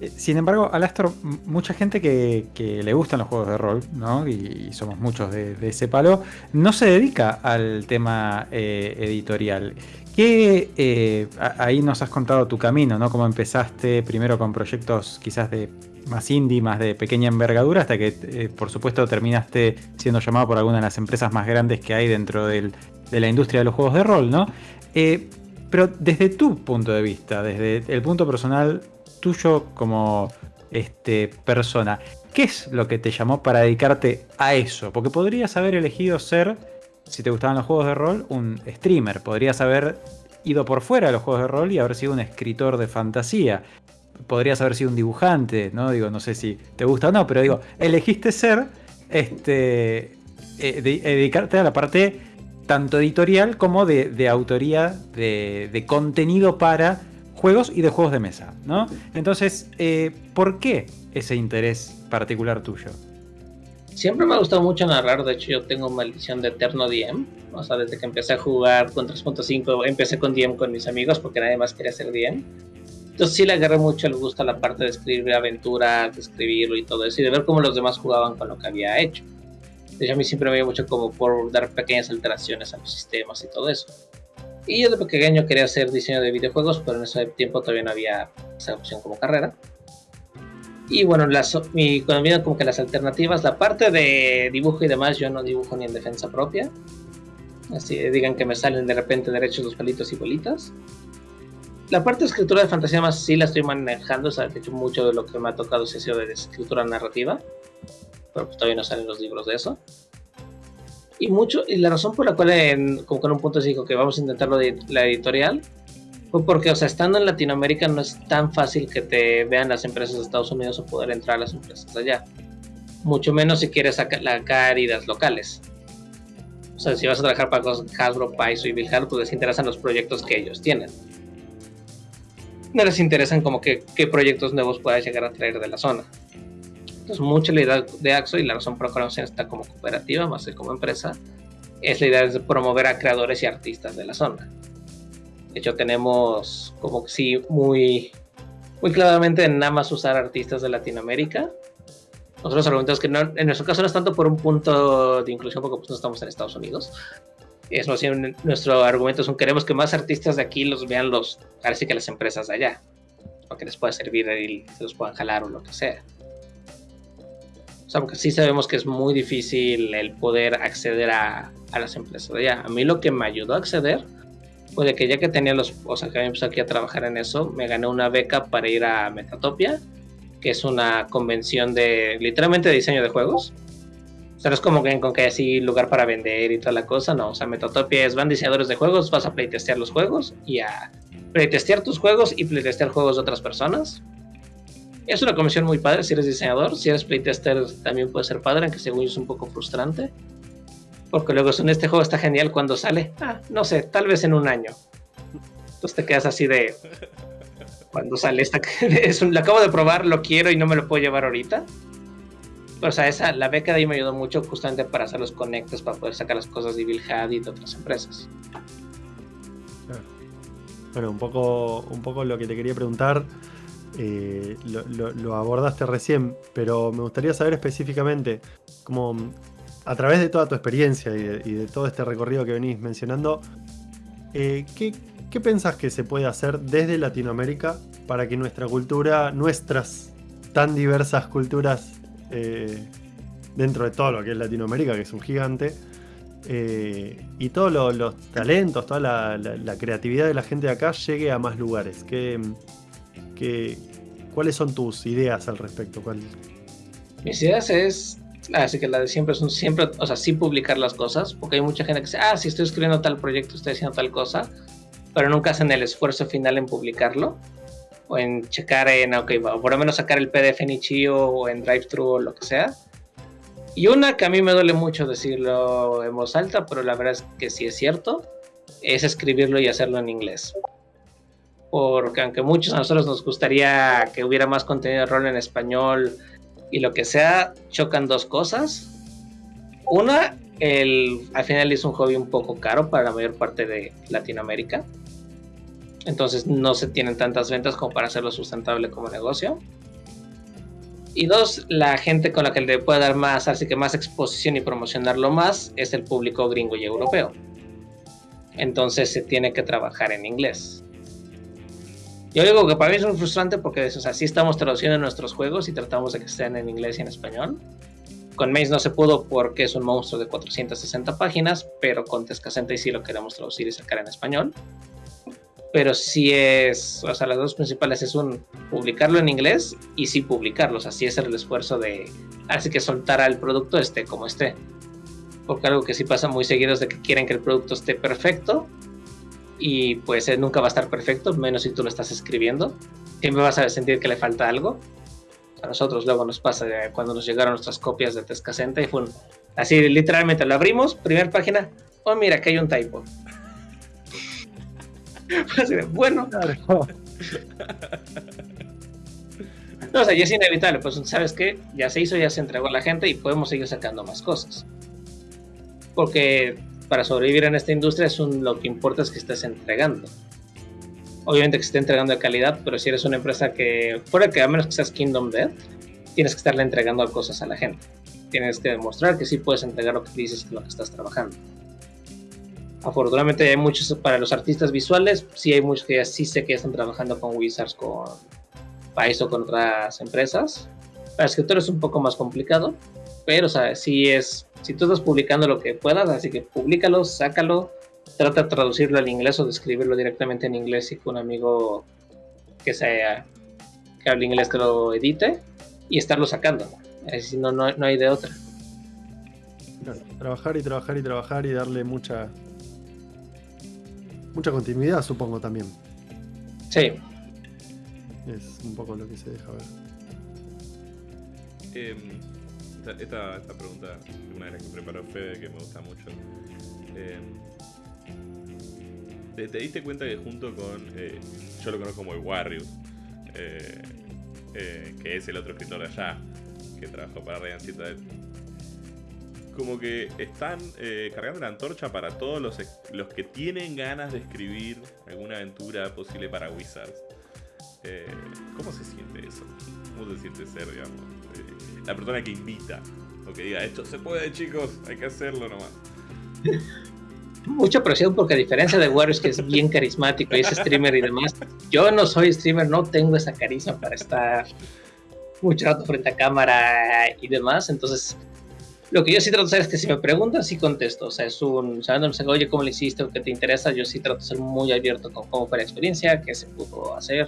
Eh, sin embargo, Alastor, mucha gente que, le gustan los juegos de rol, ¿no? Y, somos muchos de, ese palo, no se dedica al tema eh, editorial. ¿Qué, eh, ahí nos has contado tu camino, ¿no? Cómo empezaste primero con proyectos quizás de más indie, más de pequeña envergadura, hasta que por supuesto terminaste siendo llamado por alguna de las empresas más grandes que hay dentro de la industria de los juegos de rol, ¿no? pero desde tu punto de vista, desde el punto personal tuyo como este, persona, ¿qué es lo que te llamó para dedicarte a eso? Porque podrías haber elegido ser, si te gustaban los juegos de rol, un streamer. Podrías haber ido por fuera de los juegos de rol y haber sido un escritor de fantasía. Podrías haber sido un dibujante, ¿no? Digo, no sé si te gusta o no, pero digo, elegiste ser, este, eh, dedicarte a la parte tanto editorial como de, autoría de contenido para juegos y de juegos de mesa, ¿no? Entonces, eh, ¿por qué ese interés particular tuyo? Siempre me ha gustado mucho narrar, de hecho yo tengo maldición de eterno DM, o sea, desde que empecé a jugar con 3.5, empecé con DM con mis amigos porque nadie más quería ser DM. Entonces sí le agarré mucho el gusto a la parte de escribir aventuras, de escribirlo y todo eso, y de ver cómo los demás jugaban con lo que había hecho. De hecho a mí siempre me iba mucho como por dar pequeñas alteraciones a los sistemas y todo eso. Y yo de pequeño quería hacer diseño de videojuegos, pero en ese tiempo todavía no había esa opción como carrera. Y bueno, las, mi, cuando vienen como que las alternativas, la parte de dibujo y demás, yo no dibujo ni en defensa propia. Así digan que me salen de repente derechos los palitos y bolitas. La parte de escritura de fantasía más sí la estoy manejando, o sea, de hecho mucho de lo que me ha tocado es sido de escritura narrativa, pero pues todavía no salen los libros de eso y mucho, y la razón por la cual, en, como con un punto dijo que vamos a intentarlo de la editorial, fue porque, o sea, estando en Latinoamérica no es tan fácil que te vean las empresas de Estados Unidos o poder entrar a las empresas allá. Mucho menos si quieres sacar ideas locales. O sea, si vas a trabajar para Hasbro, Paizo y Bilhar, pues les interesan los proyectos que ellos tienen. No les interesan como que qué proyectos nuevos puedas llegar a traer de la zona. Entonces, mucha la idea de AXO y la razón por la cual está como cooperativa más que como empresa es la idea de promover a creadores y artistas de la zona. De hecho, tenemos como que sí, muy, muy claramente nada más usar artistas de Latinoamérica. Nosotros argumentamos que en nuestro caso no es tanto por un punto de inclusión porque pues, no estamos en Estados Unidos. Es más nuestro argumento es que queremos que más artistas de aquí los vean los, parece que las empresas de allá, para que les pueda servir y se los puedan jalar o lo que sea sea, porque sí sabemos que es muy difícil el poder acceder a, a las empresas. A mí lo que me ayudó a acceder fue de que ya que tenía los, o sea, que empecé aquí a trabajar en eso, me gané una beca para ir a Metatopia, que es una convención de, literalmente, diseño de juegos. O sea, no es como que con que así lugar para vender y toda la cosa, no. O sea, Metatopia es, van diseñadores de juegos, vas a playtestear los juegos y a playtestear tus juegos y playtestear juegos de otras personas. Es una comisión muy padre si eres diseñador, si eres playtester también puede ser padre, aunque según yo es un poco frustrante. Porque luego en este juego está genial cuando sale, ah, no sé, tal vez en un año. Entonces te quedas así de... Cuando sale esta... es un, lo acabo de probar, lo quiero y no me lo puedo llevar ahorita. o sea, esa, la beca de ahí me ayudó mucho justamente para hacer los conectes, para poder sacar las cosas de Bill y de otras empresas. Bueno, un poco, un poco lo que te quería preguntar eh, lo, abordaste recién, pero me gustaría saber específicamente, como a través de toda tu experiencia y de, todo este recorrido que venís mencionando, eh, ¿qué, ¿qué pensás que se puede hacer desde Latinoamérica para que nuestra cultura, nuestras tan diversas culturas eh, dentro de todo lo que es Latinoamérica, que es un gigante, y todos los talentos, toda la, creatividad de la gente de acá llegue a más lugares. Que, ¿Cuáles son tus ideas al respecto? Mis ideas es, así que la de siempre son siempre, o sea, sí publicar las cosas, porque hay mucha gente que dice, ah, si estoy escribiendo tal proyecto, estoy haciendo tal cosa, pero nunca hacen el esfuerzo final en publicarlo o en checar en, ok, por lo menos sacar el PDF en Ichio o en DriveThru o lo que sea. Y una que a mí me duele mucho decirlo en voz alta, pero la verdad es que sí es cierto, es escribirlo y hacerlo en inglés porque aunque muchos a nosotros nos gustaría que hubiera más contenido de rol en español Y lo que sea, chocan dos cosas. Una, al final es un hobby un poco caro para la mayor parte de Latinoamérica. Entonces no se tienen tantas ventas como para hacerlo sustentable como negocio. Y dos, la gente con la que le puede dar más, así que más exposición y promocionarlo más es el público gringo y europeo. Entonces se tiene que trabajar en inglés. Yo digo que para mí es muy frustrante porque o sea, sí estamos traduciendo nuestros juegos y tratamos de que estén en inglés y en español. Con Maze no se pudo porque es un monstruo de 460 páginas, pero con Tescasenta y sí lo queremos traducir y sacar en español pero sí es, o sea, las dos principales es un publicarlo en inglés y sí publicarlos, así es el esfuerzo de, así que soltar al producto este como esté. Porque algo que sí pasa muy seguido es de que quieren que el producto esté perfecto y pues nunca va a estar perfecto, menos si tú lo estás escribiendo. Siempre vas a sentir que le falta algo. A nosotros luego nos pasa eh, cuando nos llegaron nuestras copias de Tescasenta y fue así literalmente lo abrimos, primera página, oh mira, que hay un typo bueno. No, o sea, ya es inevitable, pues sabes que ya se hizo, ya se entregó a la gente y podemos seguir sacando más cosas. Porque para sobrevivir en esta industria es un, lo que importa es que estés entregando. Obviamente que esté entregando de calidad, pero si eres una empresa que, fuera que a menos que seas Kingdom Dead, tienes que estarle entregando cosas a la gente. Tienes que demostrar que sí puedes entregar lo que dices que lo que estás trabajando. Afortunadamente hay muchos para los artistas visuales, sí hay muchos que ya sí sé que ya están trabajando con Wizards, con País o con otras empresas. Para escritores es un poco más complicado, pero o sea, sí es, si tú estás publicando lo que puedas, así que públicalo, sácalo, trata de traducirlo al inglés o de escribirlo directamente en inglés y con un amigo que sea que hable inglés que lo edite y estarlo sacando. Si no, no, no hay de otra. Trabajar y trabajar y trabajar y darle mucha Mucha continuidad, supongo también. Sí. Es un poco lo que se deja ver. Em, esta, esta, pregunta, una de las que preparó Fede, que me gusta mucho. Em, ¿te, diste cuenta que junto con. Eh, yo lo conozco como el Warriors, eh, eh, que es el otro escritor de allá, que trabajó para Ryan Citadel como que están eh, cargando la antorcha para todos los, los que tienen ganas de escribir alguna aventura posible para Wizards. ¿Cómo se siente eso? ¿Cómo se siente ser, digamos, la persona que invita? O que diga, esto se puede, chicos, hay que hacerlo nomás. Mucha presión porque a diferencia de Warriors que es bien carismático y es streamer y demás, yo no soy streamer, no tengo esa carisma para estar mucho rato frente a cámara y demás, entonces lo que yo sí trato de hacer es que si me preguntan, sí contesto. O sea, es un, sabiendo, oye, ¿cómo le hiciste o qué te interesa? Yo sí trato de ser muy abierto con cómo fue la experiencia, qué se pudo hacer.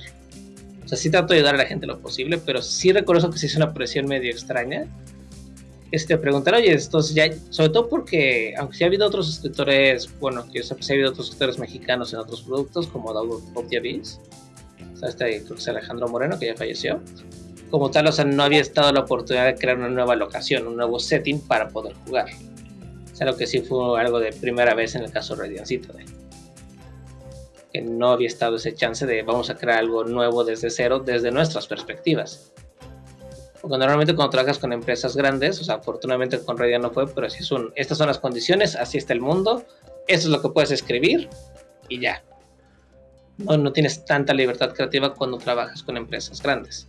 O sea, sí trato de ayudar a la gente lo posible, pero sí reconozco que sí es una presión medio extraña. Este, preguntar, oye, entonces ya, sobre todo porque, aunque sí ha habido otros escritores, bueno, que yo sí ha habido otros escritores mexicanos en otros productos, como Doug Bob o sea, este, creo que es Alejandro Moreno, que ya falleció como tal, o sea, no había estado la oportunidad de crear una nueva locación, un nuevo setting para poder jugar. O sea, lo que sí fue algo de primera vez en el caso de Radiant Citadel. Que no había estado ese chance de vamos a crear algo nuevo desde cero, desde nuestras perspectivas. Porque normalmente cuando trabajas con empresas grandes, o sea, afortunadamente con Radiant no fue, pero si son, estas son las condiciones, así está el mundo, eso es lo que puedes escribir y ya. No, no tienes tanta libertad creativa cuando trabajas con empresas grandes.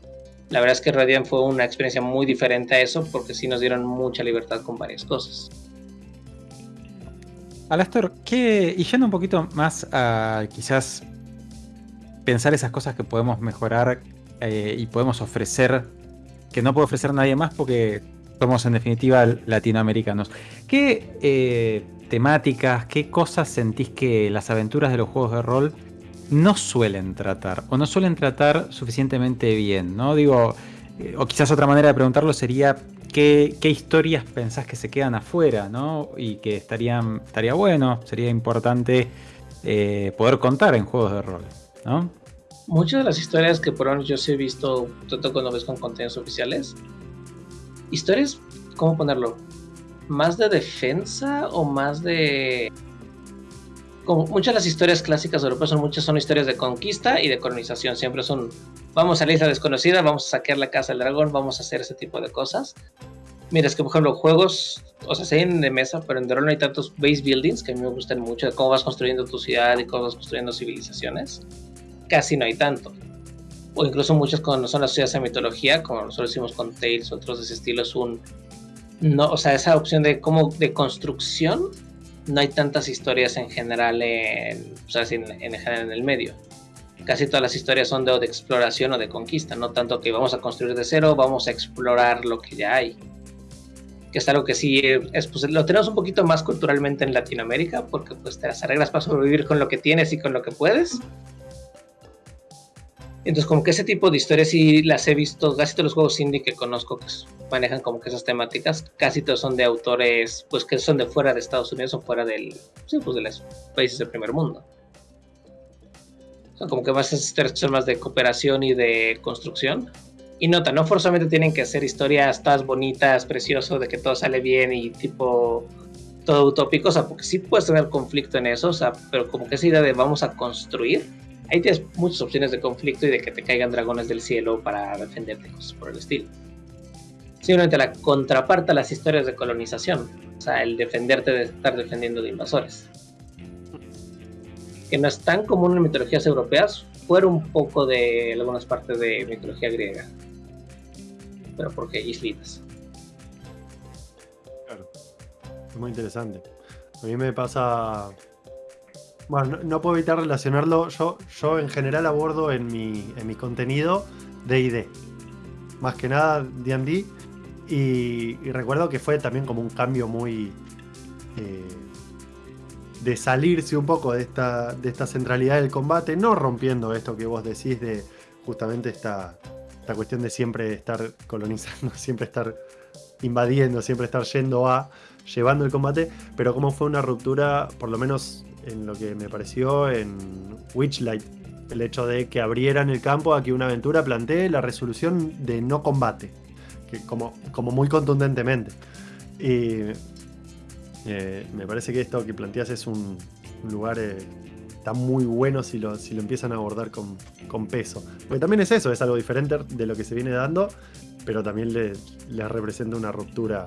La verdad es que Radiant fue una experiencia muy diferente a eso porque sí nos dieron mucha libertad con varias cosas. Alastor, ¿qué, y yendo un poquito más a quizás pensar esas cosas que podemos mejorar eh, y podemos ofrecer, que no puede ofrecer nadie más porque somos en definitiva latinoamericanos. ¿Qué eh, temáticas, qué cosas sentís que las aventuras de los juegos de rol no suelen tratar o no suelen tratar suficientemente bien, ¿no? Digo, eh, o quizás otra manera de preguntarlo sería ¿qué, historias pensás que se quedan afuera, ¿no? Y que estarían, estaría bueno, sería importante eh, poder contar en juegos de rol, ¿no? Muchas de las historias que por menos yo sí he visto, tanto cuando ves con contenidos oficiales, historias, ¿cómo ponerlo? ¿Más de defensa o más de como muchas de las historias clásicas europeas son muchas son historias de conquista y de colonización. Siempre son, vamos a la isla desconocida, vamos a saquear la casa del dragón, vamos a hacer ese tipo de cosas. Mira, es que por ejemplo, juegos, o sea, se de mesa, pero en The no hay tantos base buildings que a mí me gustan mucho, de cómo vas construyendo tu ciudad y cómo vas construyendo civilizaciones. Casi no hay tanto. O incluso muchas cuando son las ciudades de mitología, como nosotros hicimos con Tales, otros de ese estilo, es un. No, o sea, esa opción de cómo de construcción, no hay tantas historias en general en, sea, en, en general en el medio casi todas las historias son de, de, exploración o de conquista, no tanto que vamos a construir de cero, vamos a explorar lo que ya hay que es algo que sí es, pues, lo tenemos un poquito más culturalmente en Latinoamérica, porque pues te las arreglas para sobrevivir con lo que tienes y con lo que puedes. Entonces, como que ese tipo de historias sí las he visto, casi todos los juegos indie que conozco que manejan como que esas temáticas, casi todos son de autores, pues que son de fuera de Estados Unidos o fuera del, sí, pues de los países del primer mundo. Son como que más historias son más de cooperación y de construcción. Y nota, no forzosamente tienen que ser historias todas bonitas, preciosas, de que todo sale bien y tipo todo utópico, o sea, porque sí puedes tener conflicto en eso, o sea, pero como que esa idea de vamos a construir, ahí tienes muchas opciones de conflicto y de que te caigan dragones del cielo para defenderte, cosas por el estilo. Simplemente la contraparte a las historias de colonización, o sea, el defenderte de estar defendiendo de invasores. Que no es tan común en mitologías europeas, fuera un poco de algunas partes de mitología griega pero porque islitas. Claro. Es muy interesante. A mí me pasa. Bueno, no, puedo evitar relacionarlo. Yo, yo en general abordo en mi, en mi contenido DD. Más que nada DD. Y, recuerdo que fue también como un cambio muy. Eh, de salirse un poco de esta, de esta centralidad del combate, no rompiendo esto que vos decís de justamente esta, esta cuestión de siempre estar colonizando, siempre estar invadiendo, siempre estar yendo a, llevando el combate, pero como fue una ruptura, por lo menos en lo que me pareció en Witchlight, el hecho de que abrieran el campo a que una aventura plantee la resolución de no combate, que como, como muy contundentemente. Y eh, me parece que esto que planteas es un, lugar eh, está muy bueno si lo, si lo empiezan a abordar con, peso. Porque también es eso, es algo diferente de lo que se viene dando, pero también le, representa una ruptura.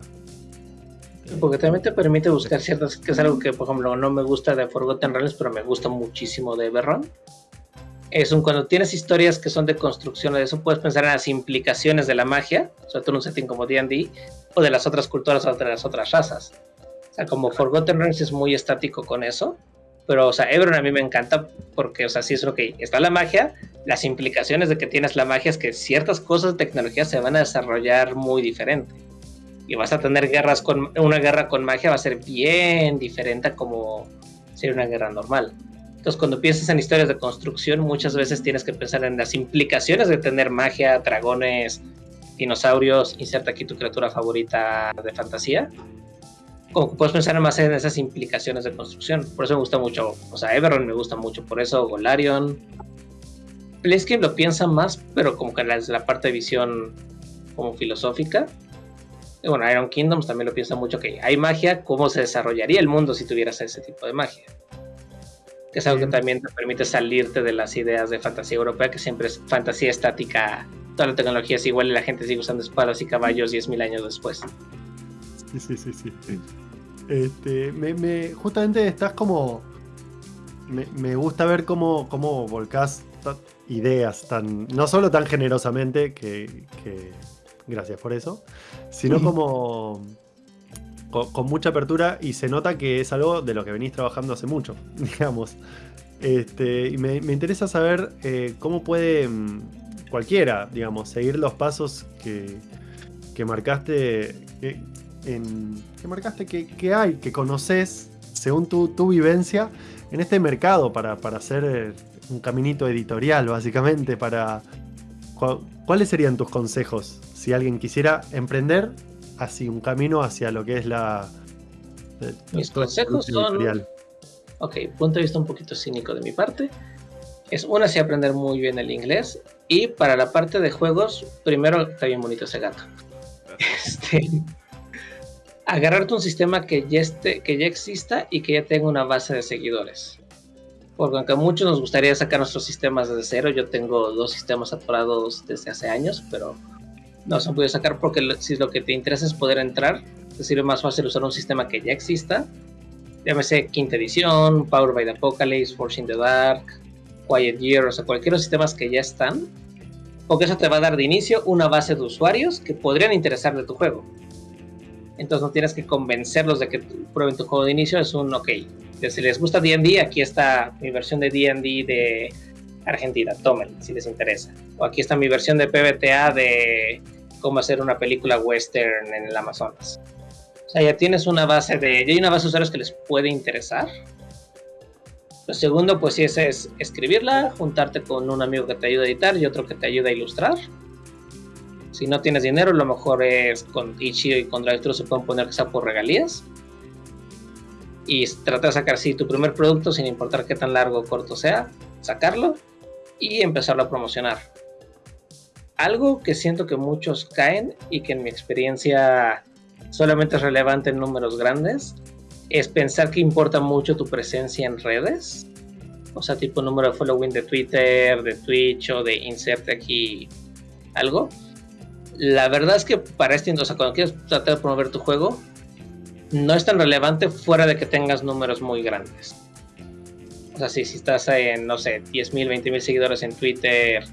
Porque también te permite buscar ciertas, que es algo que por ejemplo no me gusta de Forgotten Realms, pero me gusta muchísimo de Everron. Es un, cuando tienes historias que son de construcción de eso, puedes pensar en las implicaciones de la magia, sobre todo en un setting como D&D, o de las otras culturas o de las otras razas. O sea, como Forgotten Realms es muy estático con eso, pero, o sea, Ebron a mí me encanta porque, o sea, sí es lo que está la magia. Las implicaciones de que tienes la magia es que ciertas cosas de tecnología se van a desarrollar muy diferente. Y vas a tener guerras con. Una guerra con magia va a ser bien diferente a como sería una guerra normal. Entonces, cuando piensas en historias de construcción, muchas veces tienes que pensar en las implicaciones de tener magia, dragones, dinosaurios. Inserta aquí tu criatura favorita de fantasía como que puedes pensar más en esas implicaciones de construcción. Por eso me gusta mucho, o sea, Everon me gusta mucho, por eso Golarion. Playscape lo piensa más, pero como que desde la parte de visión como filosófica. Bueno, Iron Kingdoms también lo piensa mucho que hay magia, cómo se desarrollaría el mundo si tuvieras ese tipo de magia. Que es algo que también te permite salirte de las ideas de fantasía europea, que siempre es fantasía estática, toda la tecnología es igual y la gente sigue usando espadas y caballos 10.000 años después. Sí, sí, sí, Este, me, justamente estás como. Me, gusta ver cómo, cómo volcás ideas tan. No solo tan generosamente, que, gracias por eso, sino como. Con, mucha apertura y se nota que es algo de lo que venís trabajando hace mucho, digamos. Este, y me, interesa saber eh, cómo puede mm, cualquiera, digamos, seguir los pasos que, que marcaste. Eh, que marcaste que, hay, que conoces, según tu, vivencia, en este mercado para, hacer eh, un caminito editorial, básicamente, para... ¿Cuáles serían tus consejos si alguien quisiera emprender así un camino hacia lo que es la... Eh, Mis consejos son... Ok, punto de vista un poquito cínico de mi parte. Es una, sí aprender muy bien el inglés. Y para la parte de juegos, primero está bien bonito ese gato. Este, agarrarte un sistema que ya, esté, que ya exista y que ya tenga una base de seguidores. Porque aunque a muchos nos gustaría sacar nuestros sistemas desde cero, yo tengo dos sistemas atorados desde hace años, pero no se han podido sacar porque si lo que te interesa es poder entrar, te sirve más fácil usar un sistema que ya exista. Llámese quinta edición, Power by the Apocalypse, Force in the Dark, Quiet Year, o sea, cualquier los sistemas que ya están, porque eso te va a dar de inicio una base de usuarios que podrían interesar de tu juego. Entonces no tienes que convencerlos de que prueben tu juego de inicio, es un ok. Si les gusta D&D, aquí está mi versión de D&D de Argentina, tomen si les interesa. O aquí está mi versión de PBTA de cómo hacer una película western en el Amazonas. O sea, ya tienes una base de, ya hay una base de usuarios que les puede interesar lo segundo, pues sí, es, es escribirla, juntarte con un amigo que te ayude a editar y otro que te ayude a ilustrar. Si no tienes dinero, lo mejor es con Itch.io y con DriveThru se pueden poner sea por regalías. Y trata de sacar sí tu primer producto, sin importar qué tan largo o corto sea, sacarlo y empezarlo a promocionar. Algo que siento que muchos caen y que en mi experiencia solamente es relevante en números grandes es pensar que importa mucho tu presencia en redes. O sea, tipo número de following de Twitter, de Twitch o de insert aquí algo. La verdad es que para este, o sea, cuando quieres tratar de promover tu juego, no es tan relevante fuera de que tengas números muy grandes. O sea, si, si estás en, no sé, 10.000, 20.000 seguidores en Twitter,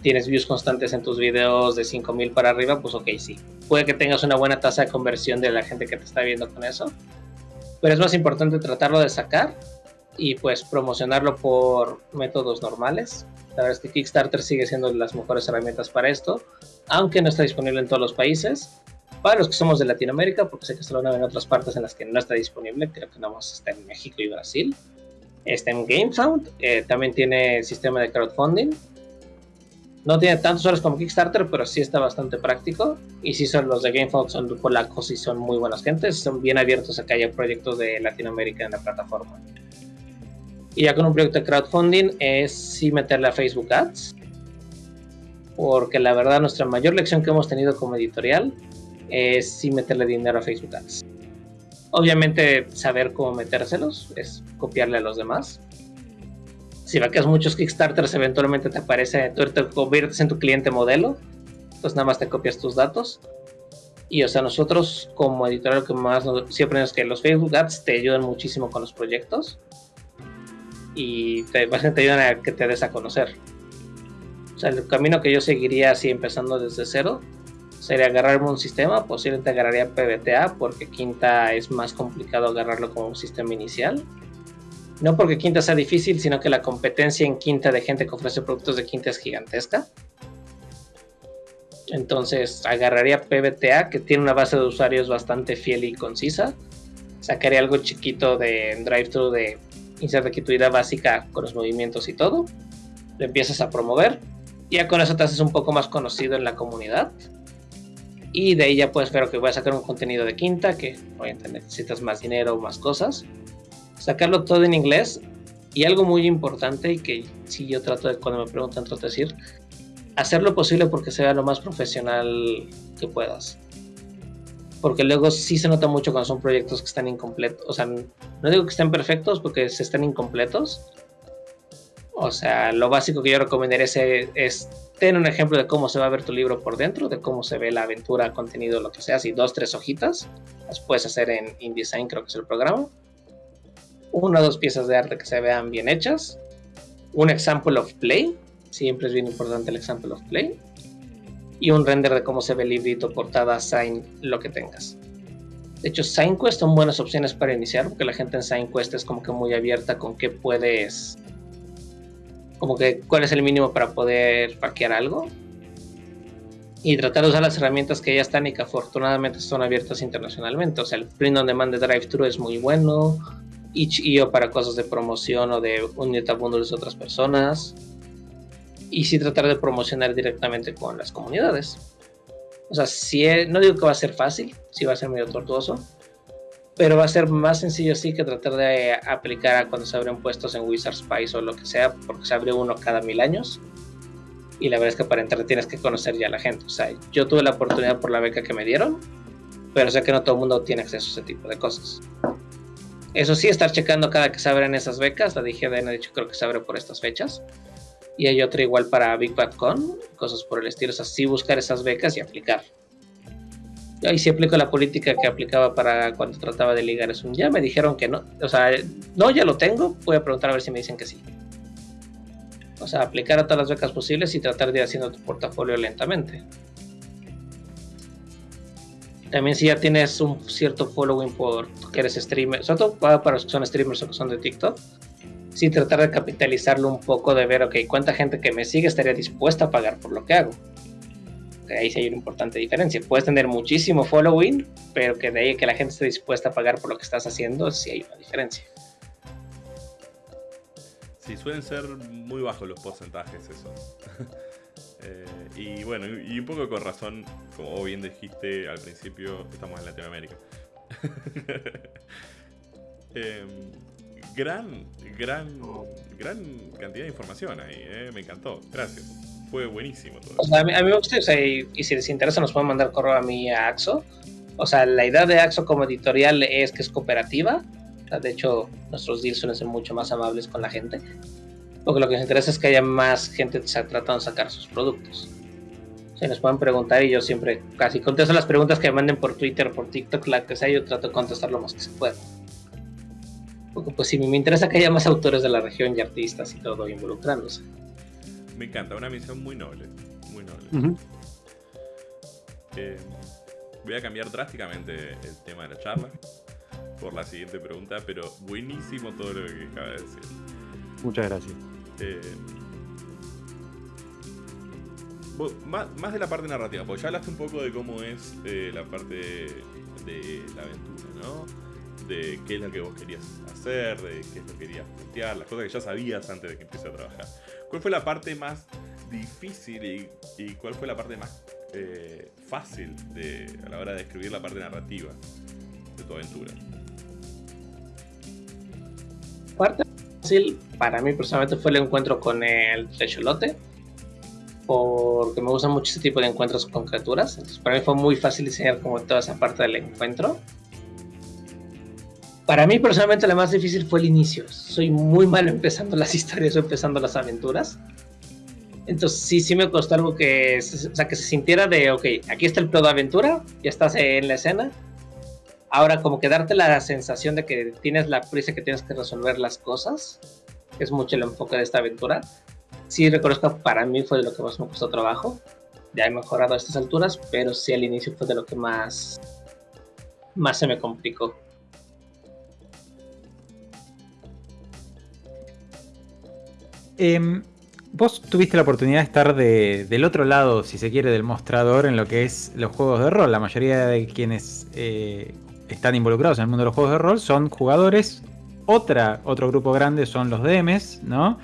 tienes views constantes en tus videos de 5.000 para arriba, pues ok, sí. Puede que tengas una buena tasa de conversión de la gente que te está viendo con eso pero es más importante tratarlo de sacar y pues promocionarlo por métodos normales. La verdad es que Kickstarter sigue siendo las mejores herramientas para esto, aunque no está disponible en todos los países. Para los que somos de Latinoamérica, porque sé que solo en otras partes en las que no está disponible, creo que nada más está en México y Brasil. Está en GameSound, eh, también tiene sistema de crowdfunding, no tiene tantos horas como Kickstarter, pero sí está bastante práctico. Y sí son los de GameFound, son polacos y son muy buenas gentes. Son bien abiertos a que haya proyectos de Latinoamérica en la plataforma. Y ya con un proyecto de crowdfunding es sí meterle a Facebook Ads. Porque la verdad nuestra mayor lección que hemos tenido como editorial es sí meterle dinero a Facebook Ads. Obviamente saber cómo metérselos es copiarle a los demás si vacas muchos Kickstarters, eventualmente te aparece, tú te conviertes en tu cliente modelo, pues nada más te copias tus datos. Y o sea, nosotros como editorial lo que más siempre es que los Facebook Ads te ayudan muchísimo con los proyectos y te, te ayudan a que te des a conocer. O sea, el camino que yo seguiría así empezando desde cero sería agarrarme un sistema, posiblemente agarraría PBTA porque Quinta es más complicado agarrarlo como un sistema inicial no porque Quinta sea difícil, sino que la competencia en Quinta de gente que ofrece productos de Quinta es gigantesca. Entonces agarraría PBTA, que tiene una base de usuarios bastante fiel y concisa. Sacaría algo chiquito de drive-thru de inserta aquí tu idea básica con los movimientos y todo. Lo empiezas a promover. Ya con eso te haces un poco más conocido en la comunidad. Y de ahí ya puedes ver que voy a sacar un contenido de quinta, que obviamente necesitas más dinero o más cosas sacarlo todo en inglés y algo muy importante y que si yo trato de, cuando me preguntan, trato de decir, hacer lo posible porque sea lo más profesional que puedas. Porque luego sí se nota mucho cuando son proyectos que están incompletos. O sea, no digo que estén perfectos porque se están incompletos. O sea, lo básico que yo recomendaría es, es tener un ejemplo de cómo se va a ver tu libro por dentro, de cómo se ve la aventura, contenido, lo que sea, así dos, tres hojitas. Las puedes hacer en InDesign, creo que es el programa una o dos piezas de arte que se vean bien hechas, un example of play, siempre es bien importante el example of play, y un render de cómo se ve el librito, portada, sign, lo que tengas. De hecho, SignQuest son buenas opciones para iniciar, porque la gente en SignQuest es como que muy abierta con qué puedes, como que cuál es el mínimo para poder hackear algo. Y tratar de usar las herramientas que ya están y que afortunadamente son abiertas internacionalmente. O sea, el print on demand de DriveThru es muy bueno itch.io para cosas de promoción o de unirte a bundles de otras personas. Y sí tratar de promocionar directamente con las comunidades. O sea, si no digo que va a ser fácil, sí va a ser medio tortuoso, pero va a ser más sencillo sí que tratar de aplicar a cuando se abren puestos en Wizard Spice o lo que sea, porque se abre uno cada mil años. Y la verdad es que para entrar tienes que conocer ya a la gente. O sea, yo tuve la oportunidad por la beca que me dieron, pero sé que no todo el mundo tiene acceso a ese tipo de cosas. Eso sí, estar checando cada que se abren esas becas. La DGDN ha dicho creo que se abre por estas fechas. Y hay otra igual para Big Bad Con, cosas por el estilo. O sea, sí buscar esas becas y aplicar. Ahí sí aplico la política que aplicaba para cuando trataba de ligar es un ya. Me dijeron que no. O sea, no, ya lo tengo. Voy a preguntar a ver si me dicen que sí. O sea, aplicar a todas las becas posibles y tratar de ir haciendo tu portafolio lentamente. También si ya tienes un cierto following por que eres streamer, sobre para los que son streamers o que son de TikTok, sí tratar de capitalizarlo un poco, de ver, ok, cuánta gente que me sigue estaría dispuesta a pagar por lo que hago. ahí sí hay una importante diferencia. Puedes tener muchísimo following, pero que de ahí que la gente esté dispuesta a pagar por lo que estás haciendo, sí hay una diferencia. Sí, suelen ser muy bajos los porcentajes eso. Eh, y bueno, y un poco con razón, como bien dijiste al principio, estamos en Latinoamérica. Em, gran, gran, gran cantidad de información ahí, eh, me encantó, gracias. Fue buenísimo todo. a, mí, me gusta, y, si les interesa nos pueden mandar correo a mí a Axo. O sea, la idea de Axo como editorial es que es cooperativa. de hecho, nuestros deals suelen ser mucho más amables con la gente porque lo que nos interesa es que haya más gente tratando de sacar sus productos. Se nos pueden preguntar y yo siempre casi contesto las preguntas que me manden por Twitter, por TikTok, la que sea, yo trato de contestar lo más que se pueda. Porque pues sí, me interesa que haya más autores de la región y artistas y todo involucrándose. Me encanta, una misión muy noble, muy noble. Eh, voy a cambiar drásticamente el tema de la charla por la siguiente pregunta, pero buenísimo todo lo que acaba de decir. Muchas gracias. Eh, más, de la parte narrativa, porque ya hablaste un poco de cómo es eh, la parte de la aventura, ¿no? De qué es lo que vos querías hacer, de qué es lo que querías plantear, las cosas que ya sabías antes de que empieces a trabajar. ¿Cuál fue la parte más difícil y, cuál fue la parte más eh, fácil de, a la hora de escribir la parte narrativa de tu aventura? Parte para mí personalmente fue el encuentro con el Techolote, porque me gusta mucho ese tipo de encuentros con criaturas. Entonces, para mí fue muy fácil diseñar como toda esa parte del encuentro. Para mí personalmente la más difícil fue el inicio. Soy muy malo empezando las historias o empezando las aventuras. Entonces sí, sí me costó algo que, o sea, que se sintiera de, ok, aquí está el plot de aventura, ya estás en la escena, Ahora, como que darte la sensación de que tienes la prisa que tienes que resolver las cosas, es mucho el enfoque de esta aventura. Sí reconozco, para mí fue de lo que más me costó trabajo. Ya he mejorado a estas alturas, pero sí al inicio fue de lo que más, más se me complicó. Em, vos tuviste la oportunidad de estar del otro lado, si se quiere, del mostrador en lo que es los juegos de rol. La mayoría de quienes eh, están involucrados en el mundo de los juegos de rol son jugadores. Otra, otro grupo grande son los DMs, ¿no?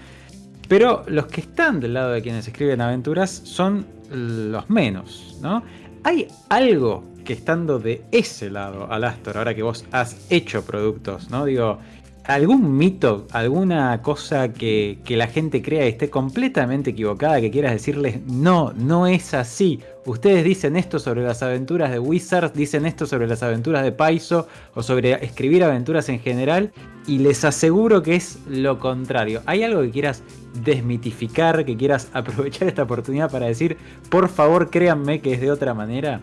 Pero los que están del lado de quienes escriben aventuras son los menos, ¿no? Hay algo que estando de ese lado, Alastor, ahora que vos has hecho productos, ¿no? Digo, algún mito, alguna cosa que, la gente crea y esté completamente equivocada, que quieras decirles, no, no es así. Ustedes dicen esto sobre las aventuras de Wizards, dicen esto sobre las aventuras de Paizo o sobre escribir aventuras en general y les aseguro que es lo contrario. ¿Hay algo que quieras desmitificar, que quieras aprovechar esta oportunidad para decir, por favor créanme que es de otra manera?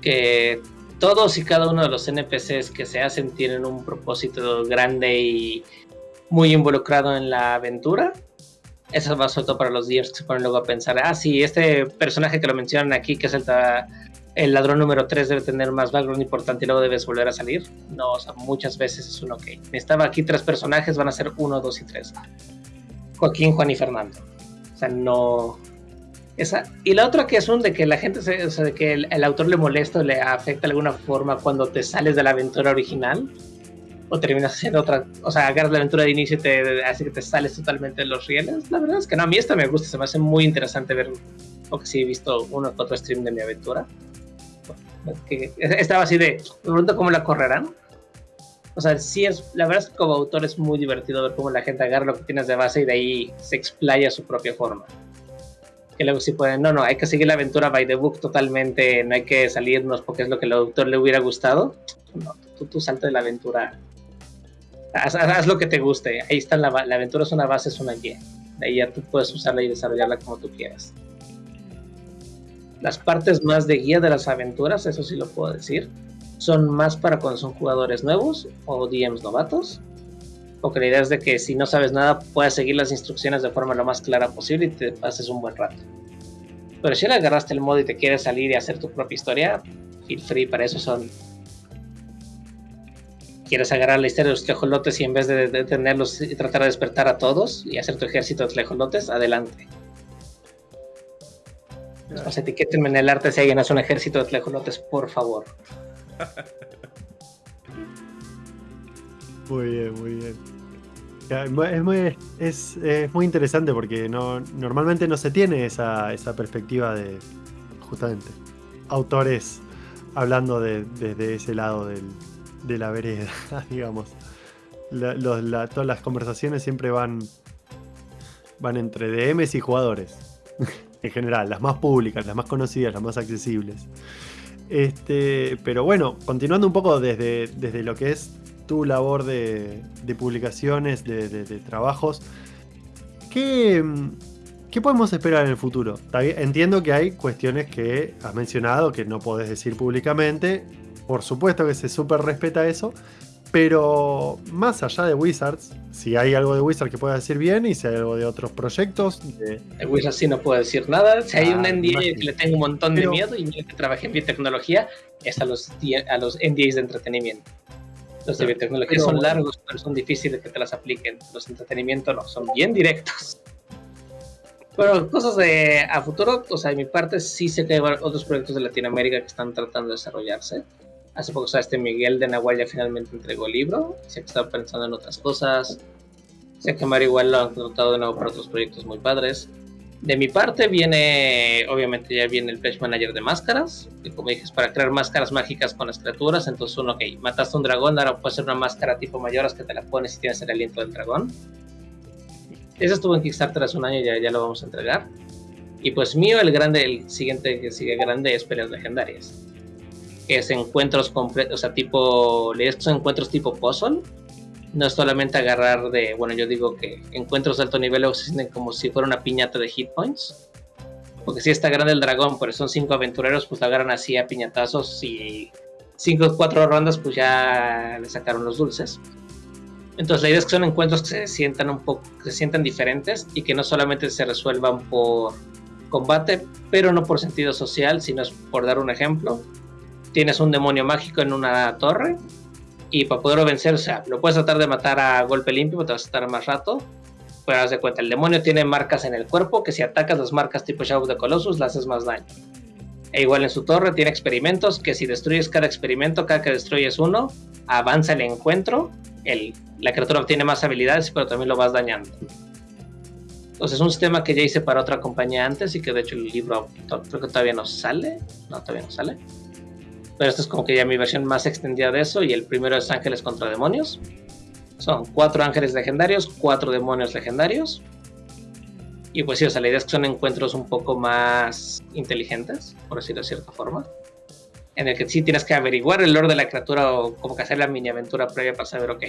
Que todos y cada uno de los NPCs que se hacen tienen un propósito grande y muy involucrado en la aventura. Eso va todo para los días que se ponen luego a pensar, ah, sí, este personaje que lo mencionan aquí, que es el, el ladrón número 3, debe tener más background importante y luego debes volver a salir. No, o sea, muchas veces es uno que estaba aquí tres personajes, van a ser uno, dos y tres. Joaquín, Juan y Fernando. O sea, no, esa, y la otra que es un de que la gente, se, o sea, de que el, autor le molesta o le afecta de alguna forma cuando te sales de la aventura original o terminas haciendo otra, o sea, agarras la aventura de inicio y te hace que te sales totalmente de los rieles. La verdad es que no, a mí esta me gusta, se me hace muy interesante ver, porque sí he visto uno o otro stream de mi aventura. Que estaba así de, me pregunto cómo la correrán. O sea, sí es, la verdad es que como autor es muy divertido ver cómo la gente agarra lo que tienes de base y de ahí se explaya a su propia forma que luego sí pueden, no, no, hay que seguir la aventura by the book totalmente, no hay que salirnos porque es lo que al autor le hubiera gustado. no, tú, tú salta de la aventura. Haz, haz, lo que te guste. Ahí está la, la aventura, es una base, es una guía. De ahí ya tú puedes usarla y desarrollarla como tú quieras. Las partes más de guía de las aventuras, eso sí lo puedo decir, son más para cuando son jugadores nuevos o DMs novatos. Porque la idea es de que si no sabes nada, puedas seguir las instrucciones de forma lo más clara posible y te pases un buen rato. Pero si le agarraste el modo y te quieres salir y hacer tu propia historia, feel free, para eso son. Quieres agarrar la historia de los tlejolotes y en vez de detenerlos y tratar de despertar a todos y hacer tu ejército de tlejolotes, adelante. Pues etiquétenme en el arte si alguien hace un ejército de tlejolotes, por favor. Muy bien, muy bien. Es muy, es, es muy interesante porque no, normalmente no se tiene esa, esa perspectiva de, justamente, autores hablando de, desde ese lado del, de la vereda, digamos. Todas las conversaciones siempre van, van entre DMs y jugadores. en general, las más públicas, las más conocidas, las más accesibles. Este, pero bueno, continuando un poco desde, desde lo que es tu labor de, de publicaciones, de, de, de, trabajos, ¿qué, ¿qué podemos esperar en el futuro? Entiendo que hay cuestiones que has mencionado que no podés decir públicamente. Por supuesto que se súper respeta eso. Pero más allá de Wizards, si hay algo de Wizards que pueda decir bien y si hay algo de otros proyectos. De, de Wizards sí no puedo decir nada. Si hay ah, un NDA que le tengo un montón pero, de miedo y que trabajé en biotecnología, es a los, a los NDAs de entretenimiento. Los de biotecnología son largos, pero son difíciles que te las apliquen. Los de entretenimiento no, son bien directos. Pero cosas de a futuro, o sea, de mi parte sí sé que hay otros proyectos de Latinoamérica que están tratando de desarrollarse. Hace poco, o sea, este Miguel de Nahual ya finalmente entregó el libro. Sé que está pensando en otras cosas. Sé que Mario igual lo han contratado de nuevo para otros proyectos muy padres. De mi parte viene, obviamente ya viene el Pledge Manager de máscaras, que como dije es para crear máscaras mágicas con las criaturas, entonces uno, ok, mataste un dragón, ahora puede ser una máscara tipo mayoras que te la pones si tienes el aliento del dragón. Ese estuvo en Kickstarter hace un año ya, ya lo vamos a entregar. Y pues mío, el grande, el siguiente que sigue grande es peleas legendarias que es encuentros completos, o sea, tipo, son encuentros tipo puzzle. No es solamente agarrar de, bueno, yo digo que encuentros de alto nivel o se sienten como si fuera una piñata de hit points. Porque si está grande el dragón, pero son cinco aventureros, pues la agarran así a piñatazos y cinco o cuatro rondas, pues ya le sacaron los dulces. Entonces la idea es que son encuentros que se sientan un poco, que se sientan diferentes y que no solamente se resuelvan por combate, pero no por sentido social, sino es por dar un ejemplo tienes un demonio mágico en una torre y para poderlo vencer, o sea, lo puedes tratar de matar a golpe limpio, te vas a estar más rato. Pero haz de cuenta, el demonio tiene marcas en el cuerpo que si atacas las marcas tipo Shadow of the Colossus, le haces más daño. E igual en su torre tiene experimentos que si destruyes cada experimento, cada que destruyes uno, avanza el encuentro. El, la criatura obtiene más habilidades, pero también lo vas dañando. Entonces es un sistema que ya hice para otra compañía antes y que de hecho el libro creo que todavía no sale. No, todavía no sale. Pero esta es como que ya mi versión más extendida de eso. Y el primero es ángeles contra demonios. Son cuatro ángeles legendarios, cuatro demonios legendarios. Y pues sí, o sea, la idea es que son encuentros un poco más inteligentes, por decirlo de cierta forma. En el que sí tienes que averiguar el lore de la criatura o como que hacer la mini aventura previa para saber, ok,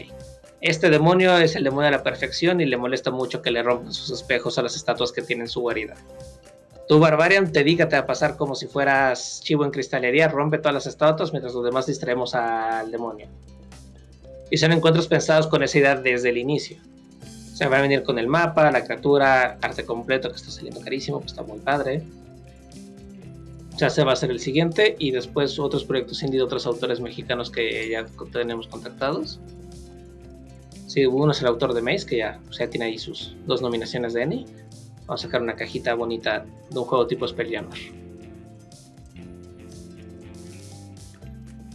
este demonio es el demonio de la perfección y le molesta mucho que le rompan sus espejos a las estatuas que tienen su guarida tu Barbarian te a pasar como si fueras chivo en cristalería, rompe todas las estatuas mientras los demás distraemos al demonio. Y son encuentros pensados con esa idea desde el inicio. Se va a venir con el mapa, la criatura, arte completo que está saliendo carísimo, pues está muy padre. Ya se va a hacer el siguiente y después otros proyectos indie de otros autores mexicanos que ya tenemos contactados. Sí, uno es el autor de Maze, que ya, tiene ahí sus dos nominaciones de Eni Vamos a sacar una cajita bonita de un juego tipo Spelljammer.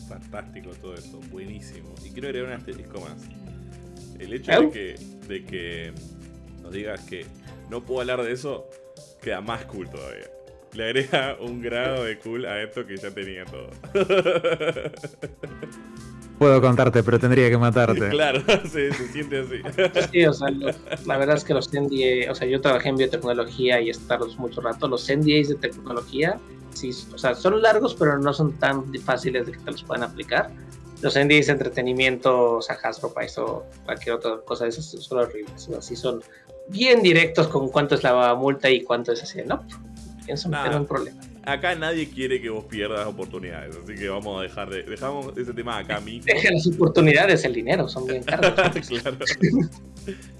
Fantástico todo eso, buenísimo. Y quiero agregar un asterisco más. El hecho de que, de que nos digas que no puedo hablar de eso queda más cool todavía. Le agrega un grado de cool a esto que ya tenía todo. Puedo contarte, pero tendría que matarte. Claro, se, se siente así. Sí, o sea, los, la verdad es que los NDA, o sea, yo trabajé en biotecnología y estarlos mucho rato. Los NDAs de tecnología, sí, o sea, son largos, pero no son tan fáciles de que te los puedan aplicar. los indies de entretenimiento, o sea, Hasbro, o cualquier otra cosa de esas son horribles. Así son bien directos con cuánto es la multa y cuánto es así. No, pienso meter un problema. Acá nadie quiere que vos pierdas oportunidades, así que vamos a dejar de. Dejamos ese tema acá mismo. Deja las oportunidades, el dinero, son bien caros. claro.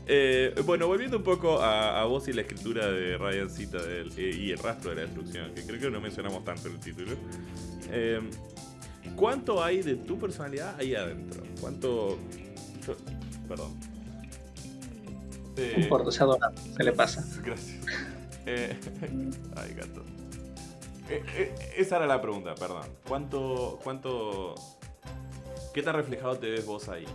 Eh, bueno, volviendo un poco a, vos y la escritura de Ryan Cita eh, y el rastro de la destrucción, que creo que no mencionamos tanto en el título. Eh, ¿Cuánto hay de tu personalidad ahí adentro? ¿Cuánto. perdón. Un importa, se adora, se le pasa. Gracias. ay, gato. Esa era la pregunta, perdón. ¿Cuánto. cuánto. ¿Qué tan reflejado te ves vos ahí?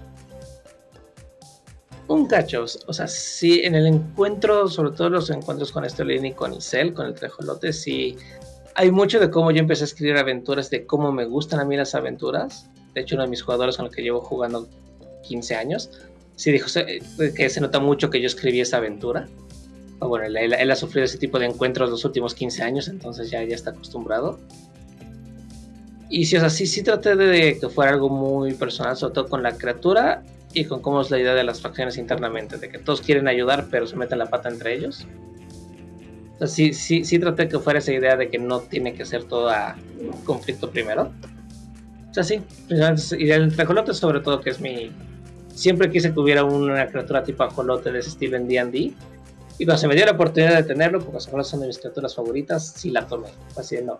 un cacho. O sea, sí, en el encuentro, sobre todo los encuentros con Estolín y con Isel, con el Trejolote, sí. Hay mucho de cómo yo empecé a escribir aventuras, de cómo me gustan a mí las aventuras. De hecho, uno de mis jugadores con el que llevo jugando 15 años, sí dijo que se nota mucho que yo escribí esa aventura. Bueno, él, ha sufrido ese tipo de encuentros los últimos 15 años, entonces ya, ya está acostumbrado. Y sí, o sea, sí, sí traté de que fuera algo muy personal, sobre todo con la criatura y con cómo es la idea de las facciones internamente, de que todos quieren ayudar pero se meten la pata entre ellos. O sea, sí, sí, sí traté que fuera esa idea de que no tiene que ser todo a conflicto primero. O sea, sí, y el trajolote sobre todo que es mi... Siempre quise que hubiera una criatura tipo ajolote de Steven D&D. Y cuando se me dio la oportunidad de tenerlo, porque las son de mis criaturas favoritas, sí la tomé. Así de no.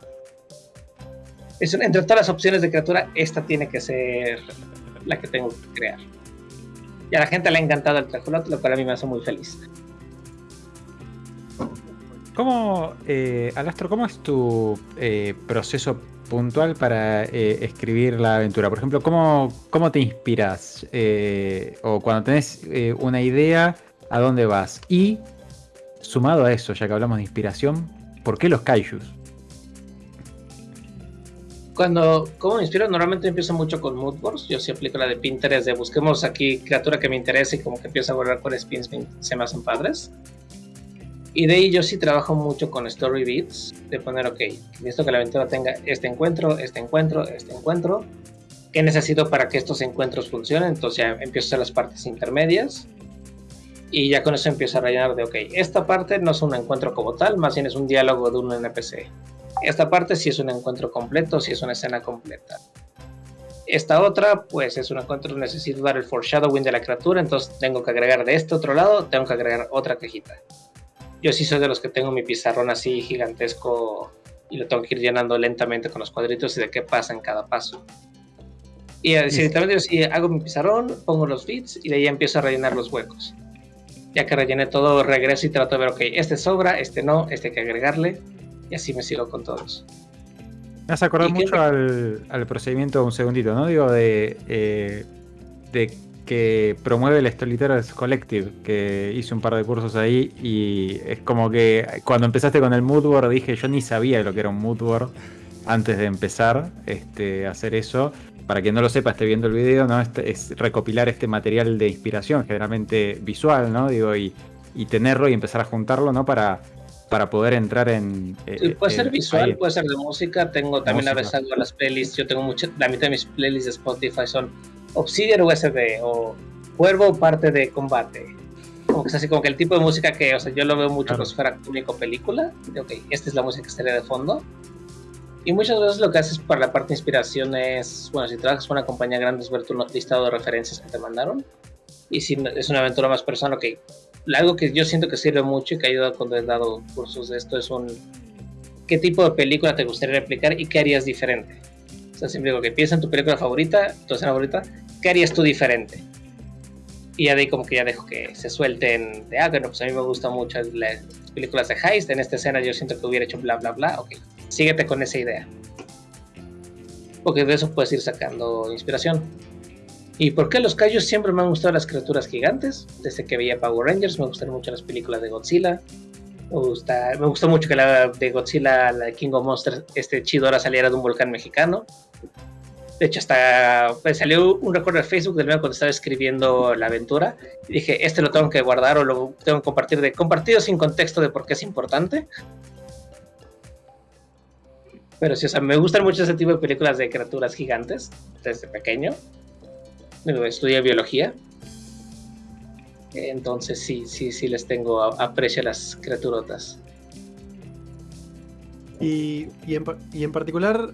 Es, entre todas las opciones de criatura, esta tiene que ser la que tengo que crear. Y a la gente le ha encantado el trajolote, lo cual a mí me hace muy feliz. ¿Cómo, eh, Alastro, cómo es tu eh, proceso puntual para eh, escribir la aventura? Por ejemplo, ¿cómo, cómo te inspiras? Eh, o cuando tenés una idea, ¿a dónde vas? Y, sumado a eso, ya que hablamos de inspiración, ¿por qué los kaijus? cuando, ¿cómo me inspiro? Normalmente empiezo mucho con moodboards. Yo sí aplico la de Pinterest de busquemos aquí criatura que me interese y como que empiezo a borrar con spins se me hacen padres. Y de ahí yo sí trabajo mucho con story beats, de poner, ok, necesito que la aventura tenga este encuentro, este encuentro, este encuentro. ¿Qué necesito para que estos encuentros funcionen? Entonces ya empiezo a hacer las partes intermedias. Y ya con eso empiezo a rellenar de, ok, esta parte no es un encuentro como tal, más bien es un diálogo de un NPC. Esta parte sí es un encuentro completo, sí es una escena completa. Esta otra, pues es un encuentro, necesito dar el foreshadowing de la criatura, entonces tengo que agregar de este otro lado, tengo que agregar otra cajita. Yo sí soy de los que tengo mi pizarrón así gigantesco y lo tengo que ir llenando lentamente con los cuadritos y de qué pasa en cada paso. Y directamente si hago mi pizarrón, pongo los bits y de ahí empiezo a rellenar los huecos. Ya que rellené todo, regreso y trato de ver, ok, este sobra, este no, este hay que agregarle y así me sigo con todos. Me has acordado mucho al, procedimiento, un segundito, ¿no? Digo, de, eh, de que promueve el Storytellers Collective, que hice un par de cursos ahí y es como que cuando empezaste con el moodboard dije, yo ni sabía lo que era un moodboard antes de empezar este, a hacer eso. Para quien no lo sepa, esté viendo el video, ¿no? Este, es recopilar este material de inspiración, generalmente visual, ¿no? Digo, y, y tenerlo y empezar a juntarlo, ¿no? Para para poder entrar en. Eh, puede ser visual, puede ser de música. Tengo también a veces algo las playlists. Yo tengo mucha, la mitad de mis playlists de Spotify son Obsidian USB o Cuervo parte de combate. Como que es así, como que el tipo de música que, o sea, yo lo veo mucho como si fuera único película. ok, esta es la música que estaría de fondo. Y muchas veces lo que haces para la parte de inspiración es, bueno, si trabajas con una compañía grande es ver tu listado de referencias que te mandaron. Y si es una aventura más personal, ok, algo que yo siento que sirve mucho y que ha ayudado cuando he dado cursos de esto es un qué tipo de película te gustaría replicar y qué harías diferente. O sea, siempre digo que piensa en tu película favorita, tu escena favorita, ¿qué harías tú diferente? Y ya de ahí como que ya dejo que se suelten de, ah, bueno, pues a mí me gustan mucho las películas de Heist, en esta escena yo siento que hubiera hecho bla, bla, bla, ok, síguete con esa idea. Porque de eso puedes ir sacando inspiración. ¿Y por qué los Kaijus siempre me han gustado las criaturas gigantes? Desde que veía Power Rangers me gustan mucho las películas de Godzilla. Me, gusta, gustó mucho que la de Godzilla, la de King of Monsters, este Chidora saliera de un volcán mexicano. De hecho, hasta salió un recuerdo de Facebook del mío cuando estaba escribiendo la aventura. Y dije, este lo tengo que guardar o lo tengo que compartir de compartido sin contexto de por qué es importante. Pero sí, o sea, me gustan mucho ese tipo de películas de criaturas gigantes desde pequeño. Estudié biología. Entonces sí, sí, sí les tengo aprecio a las criaturotas. Y, y, en, particular,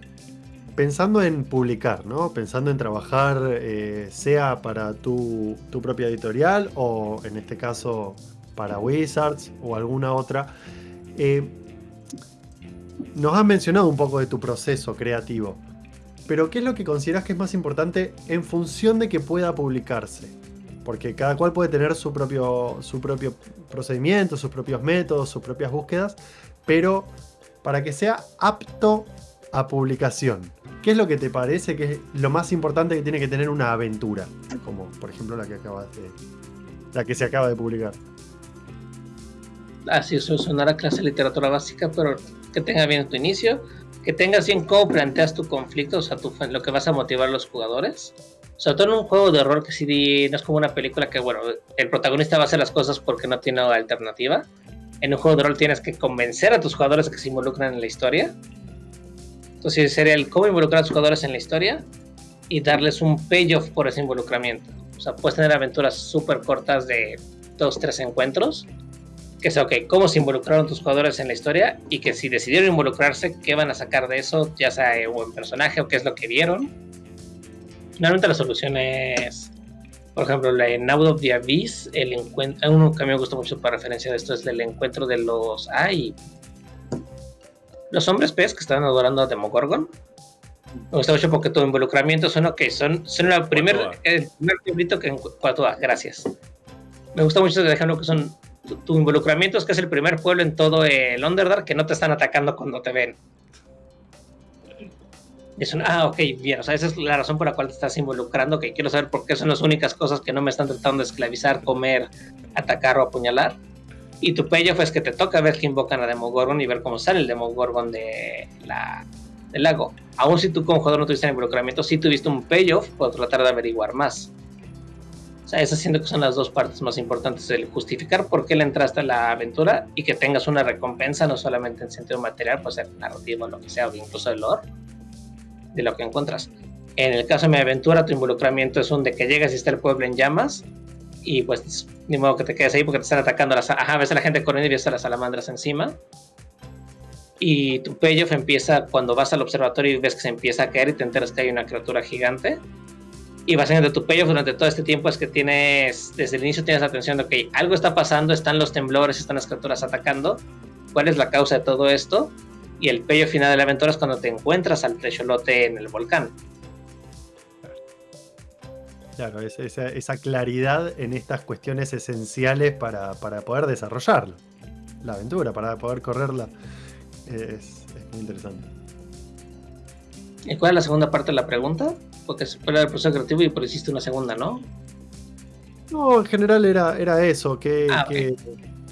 pensando en publicar, ¿no? Pensando en trabajar, eh, sea para tu, tu, propia editorial o en este caso para Wizards o alguna otra. Eh, nos has mencionado un poco de tu proceso creativo, pero ¿qué es lo que consideras que es más importante en función de que pueda publicarse? Porque cada cual puede tener su propio, su propio procedimiento, sus propios métodos, sus propias búsquedas, pero para que sea apto a publicación, ¿qué es lo que te parece que es lo más importante que tiene que tener una aventura? Como por ejemplo la que acabas de. la que se acaba de publicar. Así eso sonará clase de literatura básica, pero que tenga bien tu inicio, que tengas bien cómo planteas tu conflicto, o sea, tu, lo que vas a motivar a los jugadores. Sobre todo en un juego de rol que sí no es como una película que, bueno, el protagonista va a hacer las cosas porque no tiene alternativa. En un juego de rol tienes que convencer a tus jugadores que se involucren en la historia. Entonces sería el cómo involucrar a tus jugadores en la historia y darles un payoff por ese involucramiento. O sea, puedes tener aventuras súper cortas de dos, tres encuentros que sea, ok, cómo se involucraron tus jugadores en la historia y que si decidieron involucrarse, qué van a sacar de eso, ya sea un buen personaje o qué es lo que vieron. Finalmente la solución es, por ejemplo, en Out of the Abyss, el encuentro, uno que a mí me gusta mucho para referencia de esto es el encuentro de los, ay, los hombres pez que estaban adorando a Demogorgon. Me gusta mucho porque tu involucramiento son, ok, son, son el primer, el primer librito que en gracias. Me gusta mucho ese ejemplo que son tu, involucramiento es que es el primer pueblo en todo el Underdark que no te están atacando cuando te ven. es un, ah, ok, bien, o sea, esa es la razón por la cual te estás involucrando, que quiero saber por qué son las únicas cosas que no me están tratando de esclavizar, comer, atacar o apuñalar. Y tu payoff es que te toca ver que invocan a Demogorgon y ver cómo sale el Demogorgon de la, del lago. Aún si tú como jugador no tuviste involucramiento, sí tuviste un payoff por tratar de averiguar más. Sea, esas siento que son las dos partes más importantes, el justificar por qué le entraste a la aventura y que tengas una recompensa, no solamente en sentido material, pues ser narrativo, lo que sea, o incluso el lore, de lo que encuentras. En el caso de mi aventura, tu involucramiento es un de que llegas y está el pueblo en llamas, y pues ni modo que te quedes ahí porque te están atacando las... Ajá, ves a la gente corriendo y ves a las salamandras encima. Y tu payoff empieza cuando vas al observatorio y ves que se empieza a caer y te enteras que hay una criatura gigante y básicamente tu payoff durante todo este tiempo es que tienes, desde el inicio tienes la atención de que algo está pasando, están los temblores, están las criaturas atacando, cuál es la causa de todo esto, y el payoff final de la aventura es cuando te encuentras al trecholote en el volcán. Claro, esa, esa claridad en estas cuestiones esenciales para, para, poder desarrollarlo, la aventura, para poder correrla, es, es muy interesante. ¿Y cuál es la segunda parte de la pregunta? porque se el proceso creativo y por hiciste una segunda, ¿no? No, en general era, era eso, ¿qué, ah, qué,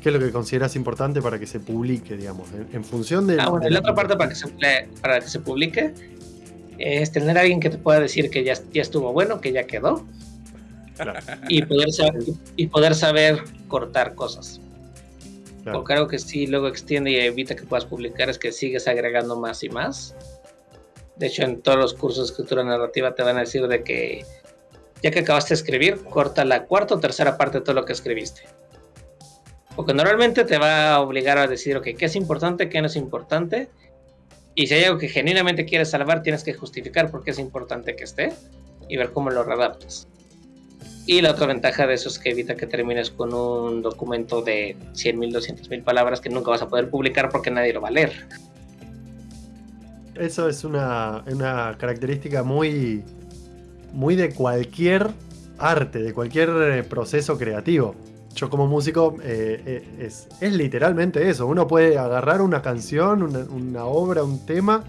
es lo que consideras importante para que se publique, digamos, en, función de... Ah, bueno, la otra parte para que, se, para que se publique es tener a alguien que te pueda decir que ya, ya estuvo bueno, que ya quedó, y, poder saber, y poder saber cortar cosas. Porque algo que sí luego extiende y evita que puedas publicar es que sigues agregando más y más de hecho, en todos los cursos de escritura narrativa te van a decir de que ya que acabaste de escribir, corta la cuarta o tercera parte de todo lo que escribiste. Porque normalmente te va a obligar a decir, ok, qué es importante, qué no es importante. Y si hay algo que genuinamente quieres salvar, tienes que justificar por qué es importante que esté y ver cómo lo readaptas. Y la otra ventaja de eso es que evita que termines con un documento de 100.000, 200.000 palabras que nunca vas a poder publicar porque nadie lo va a leer. Eso es una, característica muy, muy de cualquier arte, de cualquier eh, proceso creativo. Yo como músico eh, eh, es, literalmente eso. Uno puede agarrar una canción, una, obra, un tema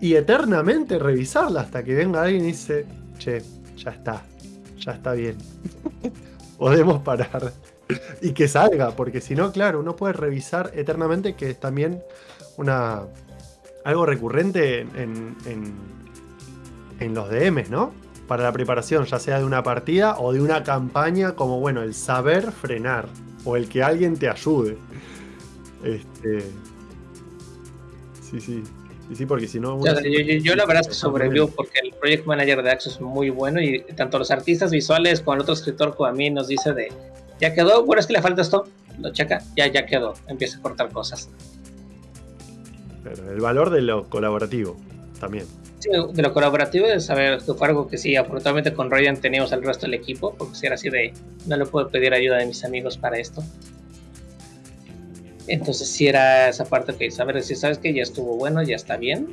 y eternamente revisarla hasta que venga alguien y dice, che, ya está, ya está bien. Podemos parar. y que salga, porque si no, claro, uno puede revisar eternamente, que es también una, algo recurrente en, en, los DMs, ¿no? Para la preparación, ya sea de una partida o de una campaña, como bueno, el saber frenar o el que alguien te ayude. Este. Sí, sí. Y sí, porque si no. Yo, yo- yo la verdad es que sobrevivo porque el project manager de Axo es muy bueno y tanto los artistas visuales como el otro escritor como a mí nos dice de ya quedó, bueno es que le falta esto, lo checa, ya ya quedó, empieza a cortar cosas. El valor de lo colaborativo también. Sí, de lo colaborativo de saber que fue algo que sí, afortunadamente con Ryan teníamos al resto del equipo, porque si era así de no le puedo pedir ayuda de mis amigos para esto. Entonces sí era esa parte que saber si sabes que ya estuvo bueno, ya está bien.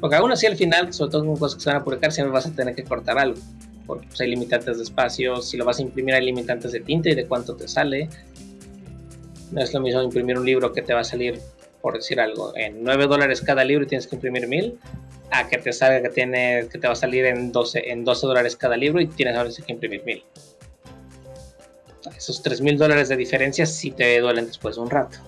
Porque aún así al final, sobre todo con cosas que se van a publicar, siempre vas a tener que cortar algo. Porque pues, hay limitantes de espacio, si lo vas a imprimir hay limitantes de tinta y de cuánto te sale. No es lo mismo imprimir un libro que te va a salir, por decir algo, en 9 dólares cada libro y tienes que imprimir 1000 a que te salga que tiene que te va a salir en 12 en 12 dólares cada libro y tienes que imprimir 1000 esos 3 mil dólares de diferencia sí te duelen después de un rato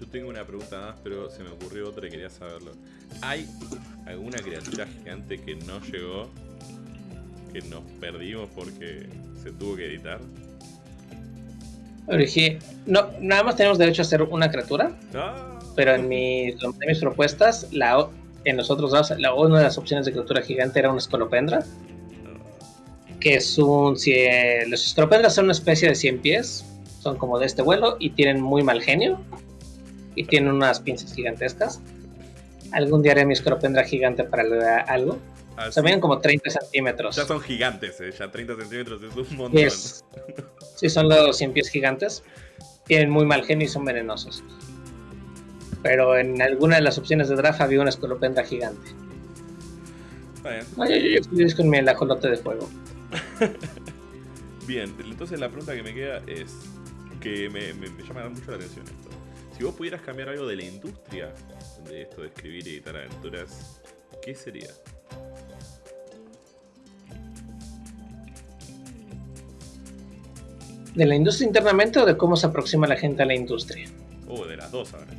Yo tengo una pregunta más, pero se me ocurrió otra y quería saberlo. ¿Hay alguna criatura gigante que no llegó? Que nos perdimos porque se tuvo que editar. Pero dije, no nada más tenemos derecho a hacer una criatura ¡Ah! pero en, mi, en mis propuestas la en los otros dos la, una de las opciones de criatura gigante era una escolopendra que es un si, eh, los escolopendras son una especie de 100 pies son como de este vuelo y tienen muy mal genio y tienen unas pinzas gigantescas. Algún día haré mi escolopendra gigante para algo Así- se ven como 30 centímetros Ya son gigantes, eh. Ya 30 centímetros es un montón. Es- sí, son los 100 pies gigantes. Tienen muy mal genio y son venenosos. Pero en alguna de las opciones de draft había una escolopendra gigante. No, yo, yo, con mi ajolote de fuego. Bien, entonces la pregunta que me queda es que me, me- me llama mucho la atención esto. Si vos pudieras cambiar algo de la industria de esto de escribir y editar aventuras, ¿qué sería? ¿De la industria internamente o de cómo se aproxima la gente a la industria? Oh, de las dos ahora.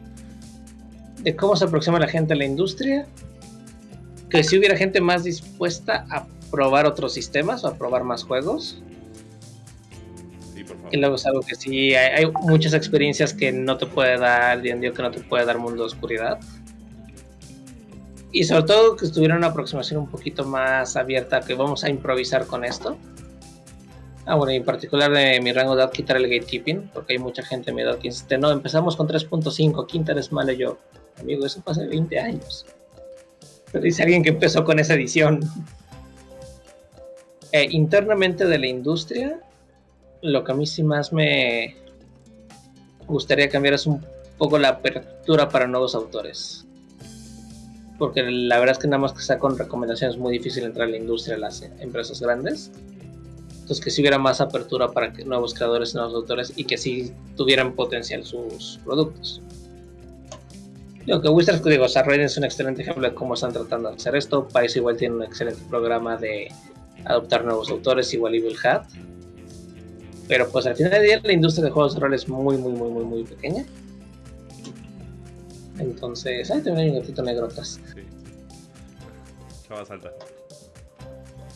De cómo se aproxima la gente a la industria. Que si hubiera gente más dispuesta a probar otros sistemas o a probar más juegos. Sí, por favor. Y luego es algo que sí, hay, hay muchas experiencias que no te puede dar D&D que no te puede dar Mundo de Oscuridad. Y sobre todo que estuviera una aproximación un poquito más abierta, que vamos a improvisar con esto. Ah, bueno, y en particular de mi rango de edad quitar el gatekeeping, porque hay mucha gente en mi edad que insiste, no, empezamos con 3.5, quinta eres malo yo. Amigo, eso hace 20 años. Pero dice alguien que empezó con esa edición. Eh, internamente de la industria, lo que a mí sí más me gustaría cambiar es un poco la apertura para nuevos autores. Porque la verdad es que nada más que sea con recomendaciones es muy difícil entrar a la industria de las empresas grandes. Entonces que si hubiera más apertura para que nuevos creadores nuevos autores y que sí tuvieran potencial sus productos. Digo que Wizards, digo, o es un excelente ejemplo de cómo están tratando de hacer esto. País igual tiene un excelente programa de adoptar nuevos autores, igual Evil Hat. Pero pues al final del día la industria de juegos de rol es muy, muy, muy, muy, muy pequeña. Entonces, ay, también hay un gatito negro atrás. Sí. Ya va a saltar.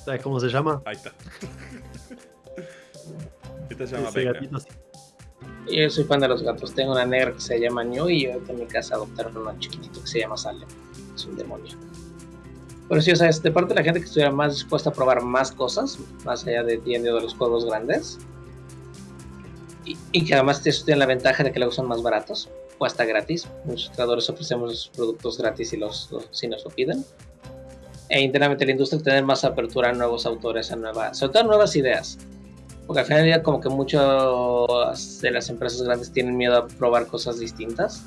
¿Sabes cómo se llama? Ahí está. Esta se llama Ese Becca. gatito sí. Yo soy fan de los gatos. Tengo una negra que se llama New y ahorita en mi casa adoptaron uno chiquitito que se llama Salem. Es un demonio. Pero sí, o sea, es de parte de la gente que estuviera más dispuesta a probar más cosas, más allá de o de los juegos grandes. Y, y que además eso tiene la ventaja de que luego son más baratos o hasta gratis. Muchos creadores ofrecemos productos gratis y los, los- si nos lo piden. E internamente la industria tener más apertura a nuevos autores, a nuevas, sobre todo a nuevas ideas. Porque al final día como que muchas de las empresas grandes tienen miedo a probar cosas distintas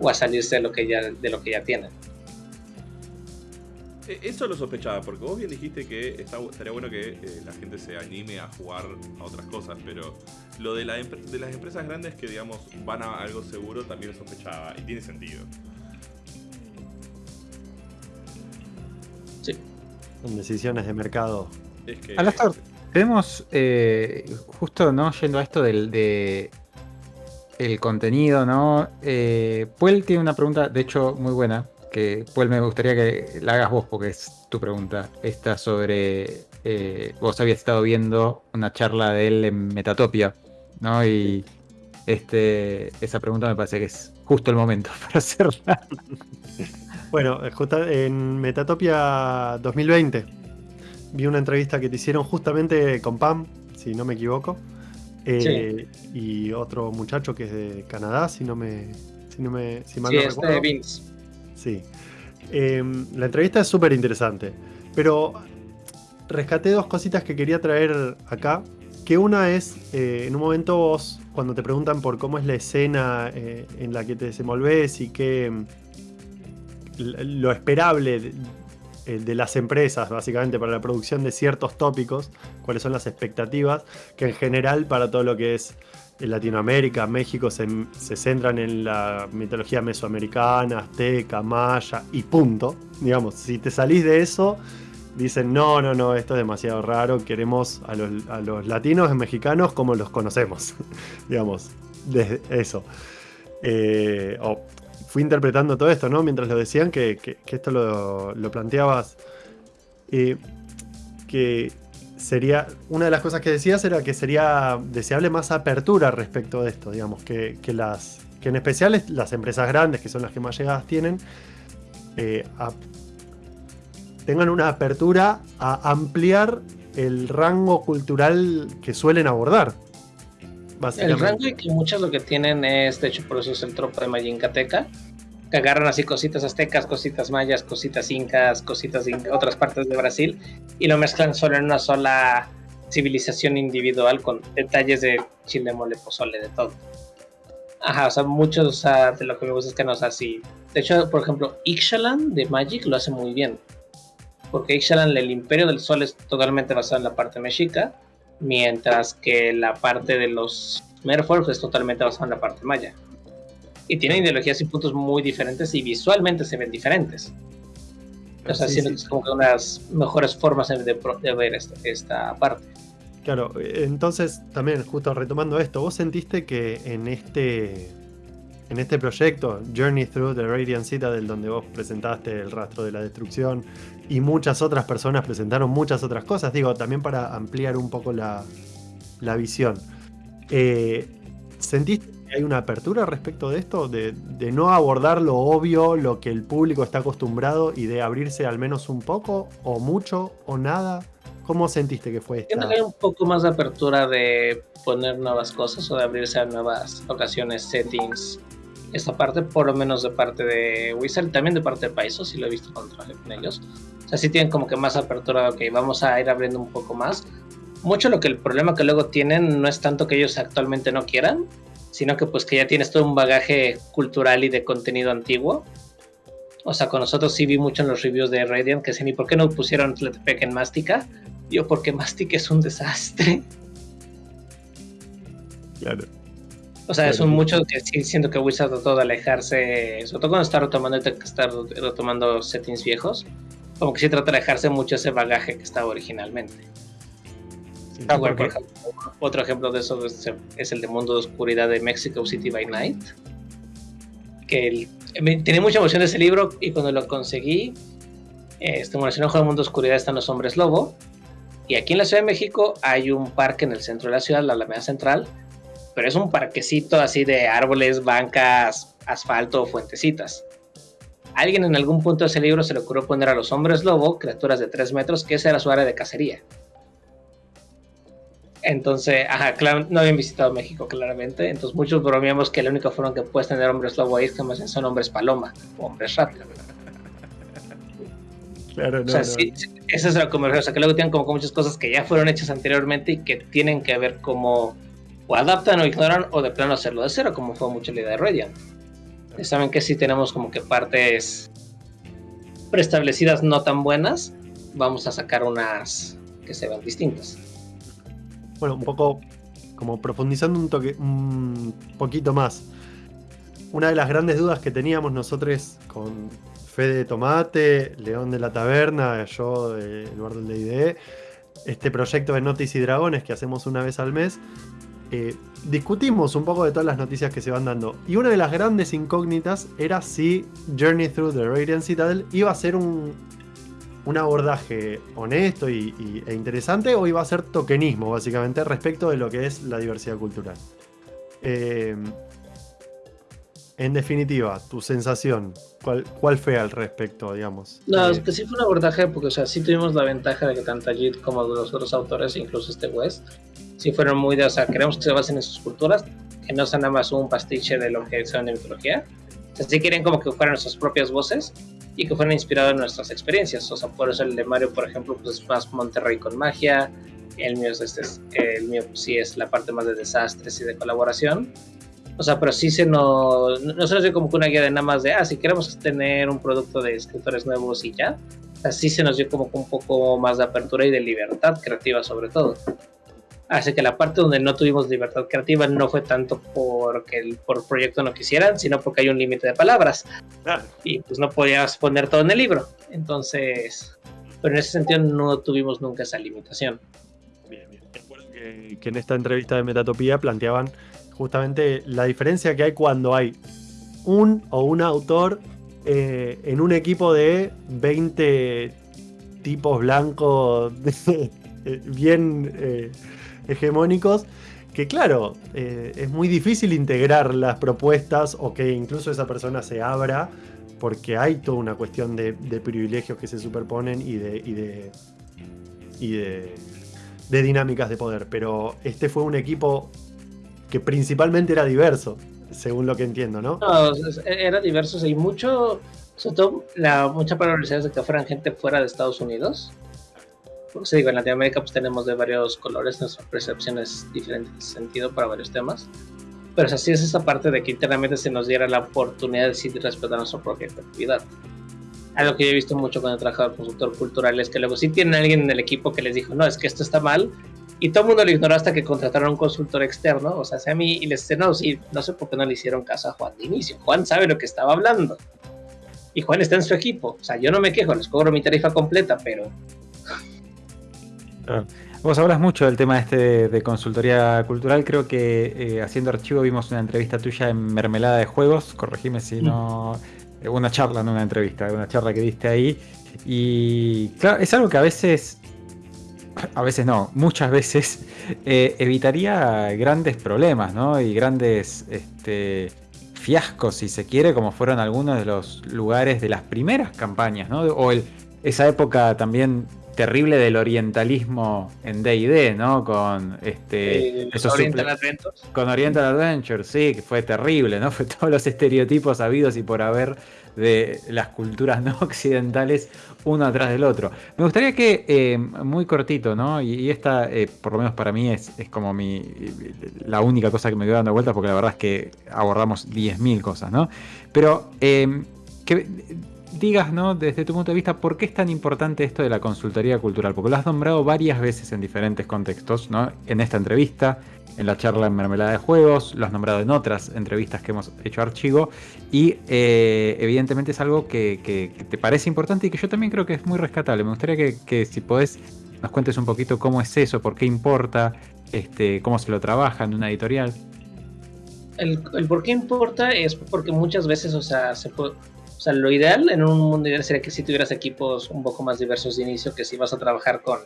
o a salirse de lo que ya, de lo que ya tienen. Eh, Eso lo sospechaba, porque vos bien dijiste que está, estaría bueno que eh, la gente se anime a jugar a otras cosas, pero lo de, la de las empresas grandes que, digamos, van a algo seguro también lo sospechaba, y tiene sentido. Son decisiones de mercado. Es que... Alastor, tenemos eh, justo no yendo a esto del de el contenido, ¿no? Eh, Puel tiene una pregunta, de hecho, muy buena, que Puel me gustaría que la hagas vos, porque es tu pregunta. Esta sobre. eh, vos habías estado viendo una charla de él en Metatopia, ¿no? Y este, esa pregunta me parece que es justo el momento para hacerla. Bueno, justo en Metatopia 2020 vi una entrevista que te hicieron justamente con Pam, si no me equivoco. Eh, y otro muchacho que es de Canadá, si no me, si no me si mal sí, no este recuerdo. Vince. Sí. Em, la entrevista es súper interesante. Pero rescaté dos cositas que quería traer acá. Que una es, eh, en un momento vos, cuando te preguntan por cómo es la escena eh, en la que te desenvolves y qué lo esperable de, eh, de las empresas, básicamente, para la producción de ciertos tópicos, cuáles son las expectativas, que en general para todo lo que es Latinoamérica, México, se, se centran en la mitología mesoamericana, azteca, maya y punto. Digamos, si te salís de eso, dicen, no, no, no, esto es demasiado raro, queremos a los, a los latinos y mexicanos como los conocemos. Digamos, desde eso. Eh, o fui interpretando todo esto, ¿no? Mientras lo decían, que, esto lo, planteabas. eh, que sería. Una de las cosas que decías era que sería deseable más apertura respecto de esto, digamos, que, que las. Que en especial es- las empresas grandes, que son las que más llegadas tienen, eh, tengan una apertura a ampliar el rango cultural que suelen abordar. El rango y que muchos lo que tienen es, de hecho, por eso es el tropo de Mayincateca, que agarran así cositas aztecas, cositas mayas, cositas incas, cositas de otras partes de Brasil y lo mezclan solo en una sola civilización individual con detalles de chile, mole, pozole, de todo. Ajá, o sea, muchos o sea, de lo que me gusta es que no sea así. De hecho, por ejemplo, Ixalan de Magic lo hace muy bien. Porque Ixalan, el Imperio del Sol, es totalmente basado en la parte mexica mientras que la parte de los Merfolk es totalmente basada en la parte maya. Y tienen ideologías y puntos muy diferentes y visualmente se ven diferentes. O sea, Sí, es como que unas mejores formas de, de ver esta, esta parte. Claro, entonces también justo retomando esto, ¿vos sentiste que en este en este proyecto, Journey Through the Radiant Citadel, donde vos presentaste el rastro de la destrucción y muchas otras personas presentaron muchas otras cosas, digo, también para ampliar un poco la, la visión, eh, ¿sentiste que hay una apertura respecto de esto? De, de no abordar lo obvio, lo que el público está acostumbrado y de abrirse al menos un poco, o mucho, o nada? ¿Cómo sentiste que fue esta? Siento que hay un poco más de apertura de poner nuevas cosas o de abrirse a nuevas ocasiones, settings. Esta parte, por lo menos de parte de Wizard, también de parte de Paizo, si lo he visto cuando con ellos. O sea, sí tienen como que más apertura, ok, vamos a ir abriendo un poco más. Mucho lo que el problema que luego tienen no es tanto que ellos actualmente no quieran, sino que pues que ya tienes todo un bagaje cultural y de contenido antiguo. O sea, con nosotros sí vi mucho en los reviews de Radiant que decían, ¿y por qué no pusieron Tletepec en Mástica? Yo, porque Mastic es un desastre. Claro. O sea, es Claro. un mucho que sí siento que Wizard trató de alejarse, sobre todo cuando está retomando, está retomando settings viejos, como que sí trata de alejarse mucho ese bagaje que estaba originalmente. Sí. Ah, por ejemplo, otro ejemplo de eso es, es el de Mundo de Oscuridad de Mexico City by Night. Que el- me- tenía mucha emoción de ese libro y cuando lo conseguí, este, bueno, si no juega Mundo de Oscuridad están los Hombres Lobo. Y aquí en la Ciudad de México hay un parque en el centro de la ciudad, la Alameda Central, pero es un parquecito así de árboles, bancas, asfalto, fuentecitas. Alguien en algún punto de ese libro se le ocurrió poner a los hombres lobo, criaturas de 3 metros, que esa era su área de cacería. Entonces, ajá, claro, no habían visitado México claramente, entonces muchos bromeamos que la única forma que puedes tener hombres lobo ahí es que más bien son hombres paloma o hombres rata. Claro, no, o sea, no. sí, esa es la conversación, o sea, que luego tienen como muchas cosas que ya fueron hechas anteriormente y que tienen que ver cómo o adaptan o ignoran o de plano hacerlo de cero, como fue mucho la idea de Radiant. Y Saben que si tenemos como que partes preestablecidas no tan buenas, vamos a sacar unas que se vean distintas. Bueno, un poco como profundizando un toque, un poquito más. Una de las grandes dudas que teníamos nosotros con Fede Tomate, León de la Taberna, yo, eh, Eduardo del D&D, este proyecto de Noticias y Dragones que hacemos una vez al mes, eh, discutimos un poco de todas las noticias que se van dando. Y una de las grandes incógnitas era si Journey Through the Radiant Citadel iba a ser un, un abordaje honesto y, e interesante o iba a ser tokenismo, básicamente, respecto de lo que es la diversidad cultural. Eh, en definitiva, tu sensación, ¿cuál, ¿cuál fue al respecto, digamos? No, Eh, es que sí fue un abordaje porque, o sea, sí tuvimos la ventaja de que tanto Ajit como los otros autores, incluso este West, sí fueron muy de, o sea, queremos que se basen en sus culturas, que no sea nada más un pastiche de lo que son de mitología. O sea, sí querían como que fueran nuestras propias voces y que fueran inspirados en nuestras experiencias. O sea, por eso el de Mario, por ejemplo, pues es más Monterrey con magia. El mío, es este, es- el mío pues, sí es la parte más de desastres y de colaboración. O sea, pero sí se nos, no se nos dio como que una guía de nada más de, ah, si queremos tener un producto de escritores nuevos y ya. Así se nos dio como que un poco más de apertura y de libertad creativa sobre todo. Así que la parte donde no tuvimos libertad creativa no fue tanto porque el por proyecto no quisieran, sino porque hay un límite de palabras. Y pues no podías poner todo en el libro. Entonces, pero en ese sentido no tuvimos nunca esa limitación. Bien, bien. Recuerdo que, que en esta entrevista de Metatopía planteaban justamente la diferencia que hay cuando hay un o un autor eh, en un equipo de 20 tipos blancos bien eh, hegemónicos. Que claro, eh, es muy difícil integrar las propuestas o que incluso esa persona se abra porque hay toda una cuestión de, de privilegios que se superponen y de, y de, y de, de dinámicas de poder. Pero este fue un equipo que principalmente era diverso, según lo que entiendo, ¿no? No, es- era diverso y mucho, sobre todo la mucha probabilidad de que fueran gente fuera de Estados Unidos. Porque se digo, en Latinoamérica pues tenemos de varios colores, nuestra percepción es diferente en ese sentido para varios temas. Pero o sea, es esa parte de que internamente se nos diera la oportunidad de decidir respetar nuestra propia creatividad. Algo que yo he visto mucho cuando he trabajado como consultor cultural es que luego sí tienen alguien en el equipo que les dijo, no, es que esto está mal, y todo el mundo lo ignoró hasta que contrataron a un consultor externo, o sea, a mí, y les dice, no, sí, no sé por qué no le hicieron caso a Juan de inicio. Juan sabe lo que estaba hablando. Y Juan está en su equipo. O sea, yo no me quejo, les cobro mi tarifa completa, pero Vos hablas mucho del tema este de, de consultoría cultural. Creo que eh, haciendo archivo vimos una entrevista tuya en Mermelada de Juegos. Corregime si no. eh, Una charla, no una entrevista, una charla que diste ahí. Y claro, es algo que a veces. A veces no, muchas veces eh, evitaría grandes problemas, ¿no? Y grandes este, fiascos, si se quiere, como fueron algunos de los lugares de las primeras campañas, ¿no? O el, esa época también terrible del orientalismo en D&D, ¿no? Con este eh, esos Oriental Adventures. con Oriental Adventure, sí, que fue terrible, ¿no? Fue todos los estereotipos habidos y por haber de las culturas no occidentales uno atrás del otro. Me gustaría que, eh, muy cortito, ¿no? Y, esta, eh, por lo menos para mí, es, es como mi la única cosa que me quedo dando vueltas, porque la verdad es que abordamos 10.000 cosas, ¿no? Pero eh, digas, ¿no? Desde tu punto de vista, ¿por qué es tan importante esto de la consultoría cultural? Porque lo has nombrado varias veces en diferentes contextos, ¿no? En esta entrevista, en la charla en Mermelada de Juegos, lo has nombrado en otras entrevistas que hemos hecho archivo, y eh, evidentemente es algo que, te parece importante y que yo también creo que es muy rescatable. Me gustaría que, si podés nos cuentes un poquito cómo es eso, por qué importa, este, cómo se lo trabaja en una editorial. El por qué importa es porque muchas veces, o sea, se puede, o sea, lo ideal en un mundo ideal sería que si tuvieras equipos un poco más diversos de inicio, que si vas a trabajar con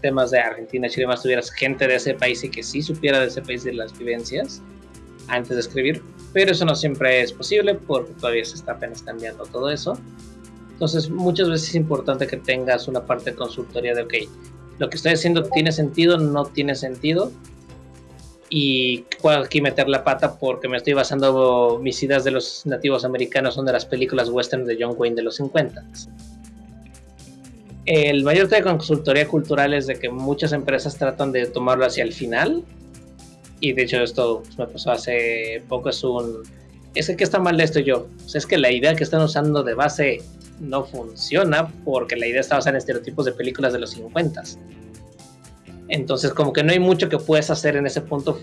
temas de Argentina, Chile, más tuvieras gente de ese país y que sí supiera de ese país de las vivencias antes de escribir, pero eso no siempre es posible porque todavía se está apenas cambiando todo eso. Entonces, muchas veces es importante que tengas una parte de consultoría de, ok, lo que estoy haciendo tiene sentido, no tiene sentido, y puedo aquí meter la pata porque me estoy basando mis ideas de los nativos americanos son de las películas western de John Wayne de los 50. El mayor tema de consultoría cultural es de que muchas empresas tratan de tomarlo hacia el final. Y de hecho esto me pasó hace poco es un es que ¿qué está mal de esto yo. O sea, es que la idea que están usando de base no funciona porque la idea está basada en estereotipos de películas de los 50 entonces, como que no hay mucho que puedes hacer en ese punto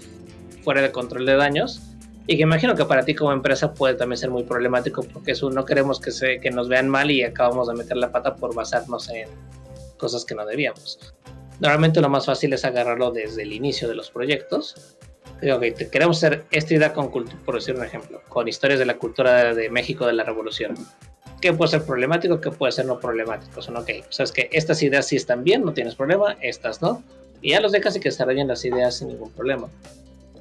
fuera de control de daños. Y que imagino que para ti como empresa puede también ser muy problemático porque eso no queremos que, se, que nos vean mal y acabamos de meter la pata por basarnos en cosas que no debíamos. Normalmente lo más fácil es agarrarlo desde el inicio de los proyectos. Digo, ok, te- queremos hacer esta idea con por decir un ejemplo, con historias de la cultura de México de la Revolución. ¿Qué puede ser problemático? ¿Qué puede ser no problemático? Son, ok, sabes que estas ideas sí están bien, no tienes problema, estas no y ya los dejas y que desarrollen las ideas sin ningún problema.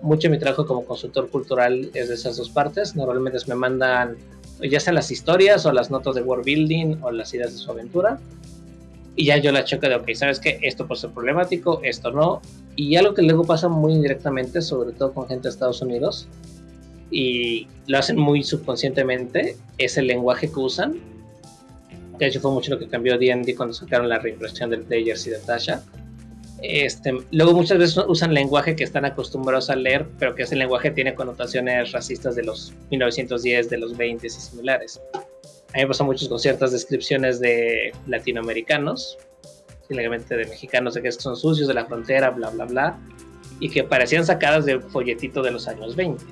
mucho de mi trabajo como consultor cultural es de esas dos partes. Normalmente me mandan ya sean las historias o las notas de world building o las ideas de su aventura. Y ya yo la checo de, ok, ¿sabes qué? Esto puede ser problemático, esto no. Y algo que luego pasa muy indirectamente, sobre todo con gente de Estados Unidos, y lo hacen muy subconscientemente, es el lenguaje que usan. De hecho, fue mucho lo que cambió D&D cuando sacaron la reimpresión del Players y de Tasha este, luego muchas veces usan lenguaje que están acostumbrados a leer, pero que ese lenguaje tiene connotaciones racistas de los 1910, de los 20 y similares. A mí me pasa mucho con ciertas descripciones de latinoamericanos, simplemente de mexicanos, de que son sucios de la frontera, bla, bla, bla, y que parecían sacadas de folletito de los años 20.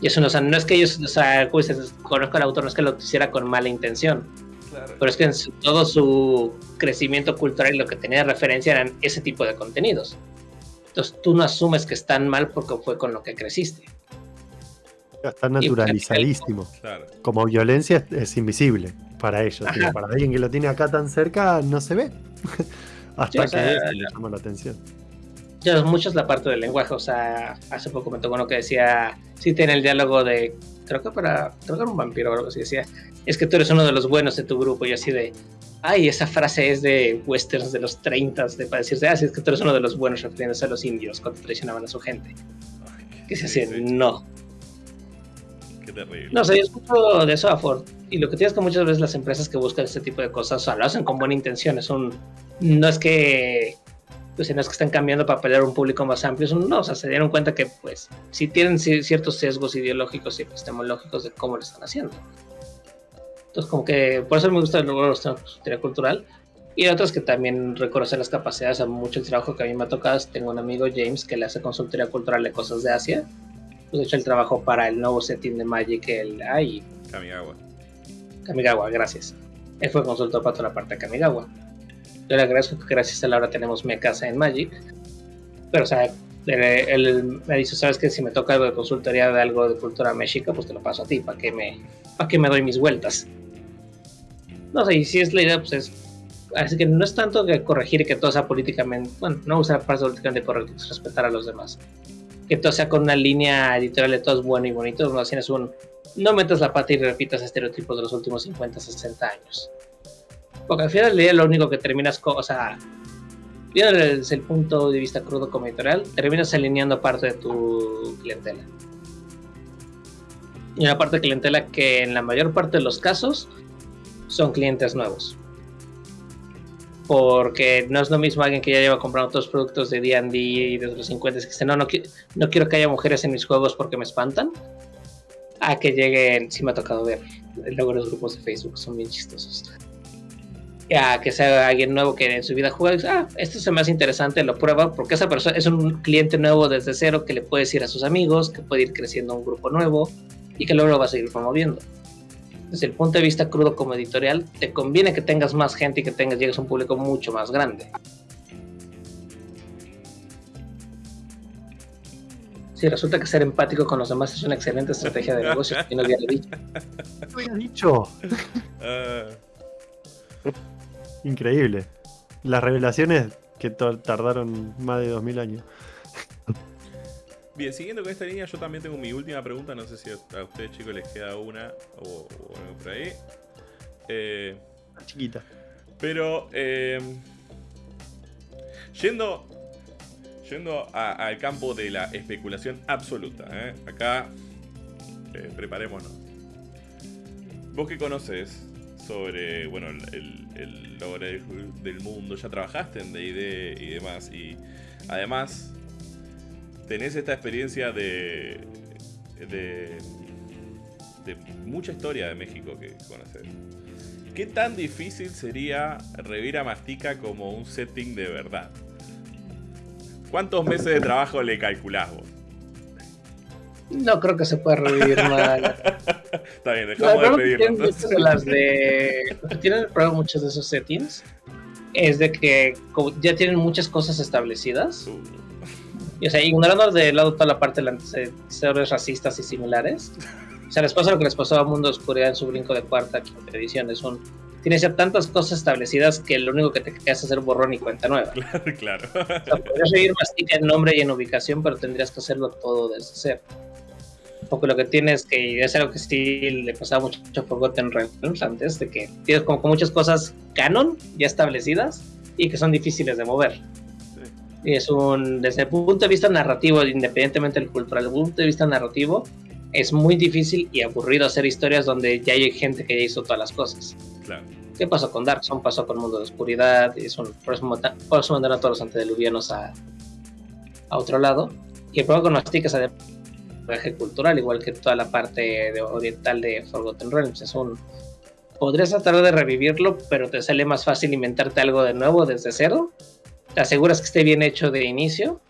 Y eso no, o sea, no es que ellos, o sea, conozco al autor, no es que lo hiciera con mala intención, pero es que en todo su crecimiento cultural lo que tenía de referencia eran ese tipo de contenidos. Entonces tú no asumes que están mal porque fue con lo que creciste. Está naturalizadísimo. Como violencia es, invisible para ellos. Para alguien que lo tiene acá tan cerca no se ve. Hasta que le llama la atención. Ya mucho es la parte del lenguaje. O sea, hace poco me tocó uno que decía, sí tiene el diálogo de, que para, era un vampiro o algo así, decía, es que tú eres uno de los buenos de tu grupo y así de, ay, esa frase es de westerns de los 30, de para decirse, ah, es que tú eres uno de los buenos refiriéndose a los indios cuando traicionaban a su gente. que se hace, no. Qué terrible. No, sé, yo escucho de eso a Ford. Y lo que tienes que muchas veces las empresas que buscan este tipo de cosas, o sea, lo hacen con buena intención. Es un, no es que pues no es que están cambiando para pelear un público más amplio, no, o sea, se dieron cuenta que pues sí tienen ciertos sesgos ideológicos y epistemológicos de cómo lo están haciendo. Entonces, como que por eso me gusta el lugar de la cultural. Y otros que también reconocen las capacidades, a mucho el trabajo que a mí me ha tocado. Tengo un amigo, James, que le hace consultoría cultural de cosas de Asia. Pues hecho el trabajo para el nuevo setting de Magic, el ay, Kamigawa. Kamigawa, gracias. Él fue consultor para toda la parte de Kamigawa. Yo le agradezco que gracias a él ahora tenemos mi casa en Magic. Pero, o sea, él, me dice, ¿sabes que Si me toca algo de consultoría de algo de cultura mexica, pues te lo paso a ti, para que me, para me doy mis vueltas. No sé, y si es la idea, pues es. Así que no es tanto que corregir que todo sea políticamente. Bueno, no usar parte políticamente correcto, es respetar a los demás. Que todo sea con una línea editorial de todo es bueno y bonito. No tienes un. No metas la pata y repitas estereotipos de los últimos 50, 60 años. Porque al final del día lo único que terminas. O sea, desde el punto de vista crudo como editorial, terminas alineando parte de tu clientela. Y una parte de clientela que en la mayor parte de los casos son clientes nuevos. Porque no es lo mismo alguien que ya lleva comprando otros productos de D&D y de los 50 que dice, no, no, no quiero que haya mujeres en mis juegos porque me espantan. A que lleguen, sí me ha tocado ver, luego los grupos de Facebook son bien chistosos. A que sea alguien nuevo que en su vida juega y dice, ah, esto se me hace interesante, lo prueba, porque esa persona es un cliente nuevo desde cero que le puede decir a sus amigos, que puede ir creciendo un grupo nuevo y que luego lo va a seguir promoviendo desde el punto de vista crudo como editorial, te conviene que tengas más gente y que tengas, llegues a un público mucho más grande. Si resulta que ser empático con los demás es una excelente estrategia de negocio, y no había dicho. No había dicho. Ah. Increíble. Las revelaciones que tardaron más de 2000 años. Bien, siguiendo con esta línea, yo también tengo mi última pregunta. No sé si a ustedes, chicos, les queda una o, algo por ahí. Eh, chiquita. Pero, eh, yendo, yendo al campo de la especulación absoluta, ¿eh? acá eh, preparémonos. Vos que conoces sobre, bueno, el, el logro del mundo, ya trabajaste en D&D y demás, y además tenés esta experiencia de, de, mucha historia de México que conoces. ¿Qué tan difícil sería revivir a Mastica como un setting de verdad? ¿Cuántos meses de trabajo le calculás vos? No creo que se pueda revivir mal. Está bien, dejamos de pedirlo. De las de... Tienen el muchos de esos settings es de que ya tienen muchas cosas establecidas. Uh. Y, o sea, ignorando de lado toda la parte de antecedentes racistas y similares. O sea, les pasa lo que les pasó a Mundo de Oscuridad en su brinco de cuarta, quinta edición. Es un. tienes ya tantas cosas establecidas que lo único que te queda es hacer borrón y cuenta nueva. Claro, claro. O sea, podrías seguir mastica en nombre y en ubicación, pero tendrías que hacerlo todo desde cero. Porque lo que tienes que es algo que sí le pasaba mucho a Forgotten Realms antes, de que tienes como que muchas cosas canon ya establecidas y que son difíciles de mover. Sí. Y es un, desde el punto de vista narrativo, independientemente del cultural, desde el punto de vista narrativo, es muy difícil y aburrido hacer historias donde ya hay gente que ya hizo todas las cosas. Claro. ¿Qué pasó con Dark Zone? Pasó con Mundo de Oscuridad, es un, por, eso, por eso mandaron a todos los antediluvianos a, a otro lado. Y el problema con Mastica es además cultural, igual que toda la parte de- oriental de Forgotten Realms. Es un. Podrías tratar de revivirlo, pero te sale más fácil inventarte algo de nuevo desde cero. Te aseguras que esté bien hecho de inicio.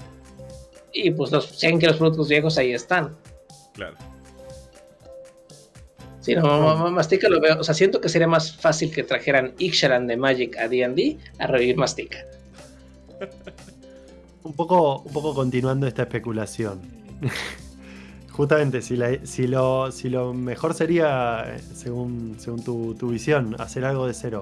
Y pues los, saben que los productos viejos ahí están. Claro. Sí, no, ma- ma- Mastica lo veo. O sea, siento que sería más fácil que trajeran Ixalan de Magic a DD a revivir Mastica. Un poco, un poco continuando esta especulación. Justamente, si, la- si, lo, si lo mejor sería, eh, según, según tu, tu visión, hacer algo de cero,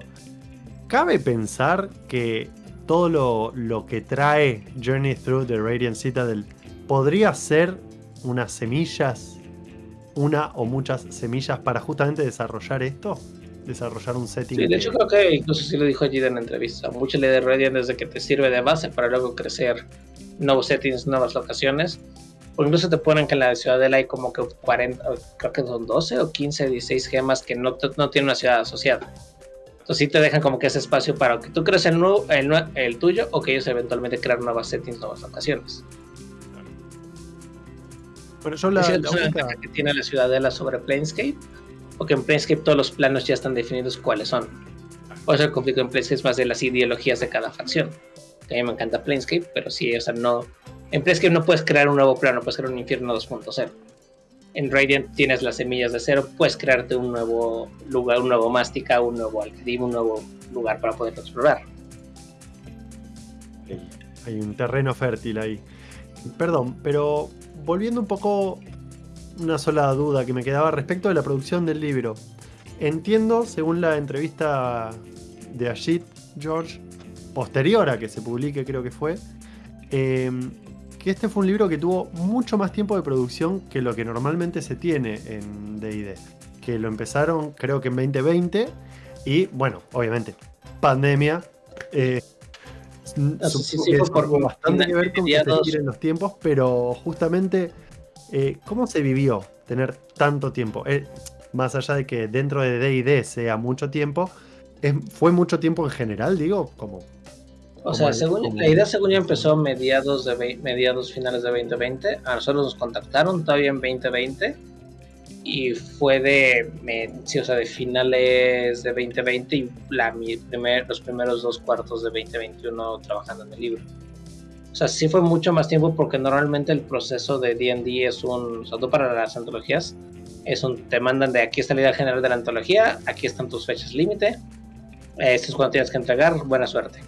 ¿cabe pensar que todo lo, lo que trae Journey Through the Radiant Citadel podría ser unas semillas, una o muchas semillas para justamente desarrollar esto? Desarrollar un setting. Sí, de que- hecho creo que incluso sí lo dijo allí en la entrevista. Mucho le de Radiant desde que te sirve de base para luego crecer nuevos settings, nuevas locaciones. O incluso te ponen que en la ciudadela hay como que 40, o creo que son 12 o 15, 16 gemas que no, no tienen una ciudad asociada. Entonces sí te dejan como que ese espacio para que tú crees el, nuevo, el, el tuyo o que ellos eventualmente crean nuevas settings, nuevas locaciones. Bueno, yo la, la es una única- que tiene la ciudadela sobre Planescape, porque en Planescape todos los planos ya están definidos cuáles son. Por eso el conflicto en Planescape es más de las ideologías de cada facción. Que a mí me encanta Planescape, pero sí, o sea, no. En Planescape no puedes crear un nuevo plano, puedes crear un infierno 2.0. En Radiant tienes las semillas de cero, puedes crearte un nuevo lugar, un nuevo Mástica, un nuevo Alcadim, un nuevo lugar para poderlo explorar. Hay un terreno fértil ahí. Perdón, pero volviendo un poco una sola duda que me quedaba respecto de la producción del libro. Entiendo, según la entrevista de Ajit George, posterior a que se publique creo que fue, eh, que este fue un libro que tuvo mucho más tiempo de producción que lo que normalmente se tiene en D&D. Que lo empezaron creo que en 2020 y bueno, obviamente, pandemia. eh, No supongo sí que por bastante que ver con que se los tiempos, pero justamente, eh, ¿cómo se vivió tener tanto tiempo? Eh, más allá de que dentro de D&D sea mucho tiempo, es- ¿fue mucho tiempo en general, digo? Como, O sea, el- según, la idea según yo empezó mediados de mediados finales de 2020. A nosotros nos contactaron todavía en 2020 y fue de, me- sí, o sea, de finales de 2020 y la, mi primer, los primeros dos cuartos de 2021 trabajando en el libro. O sea, sí fue mucho más tiempo porque normalmente el proceso de D&D es un, sobre todo para las antologías, es un, te mandan de aquí está la idea general de la antología, aquí están tus fechas límite, esto es cuando tienes que entregar, buena suerte.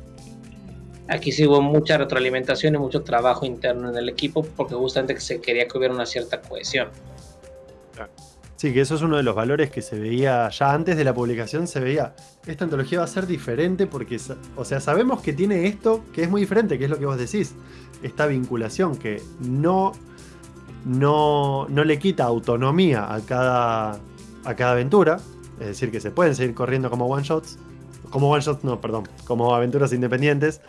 Aquí sí hubo mucha retroalimentación y mucho trabajo interno en el equipo porque justamente se quería que hubiera una cierta cohesión. Sí, que eso es uno de los valores que se veía ya antes de la publicación, se veía, esta antología va a ser diferente porque, o sea, sabemos que tiene esto que es muy diferente, que es lo que vos decís, esta vinculación que no, no, no le quita autonomía a cada, a cada aventura, es decir, que se pueden seguir corriendo como one shots, como one shots, no, perdón, como aventuras independientes,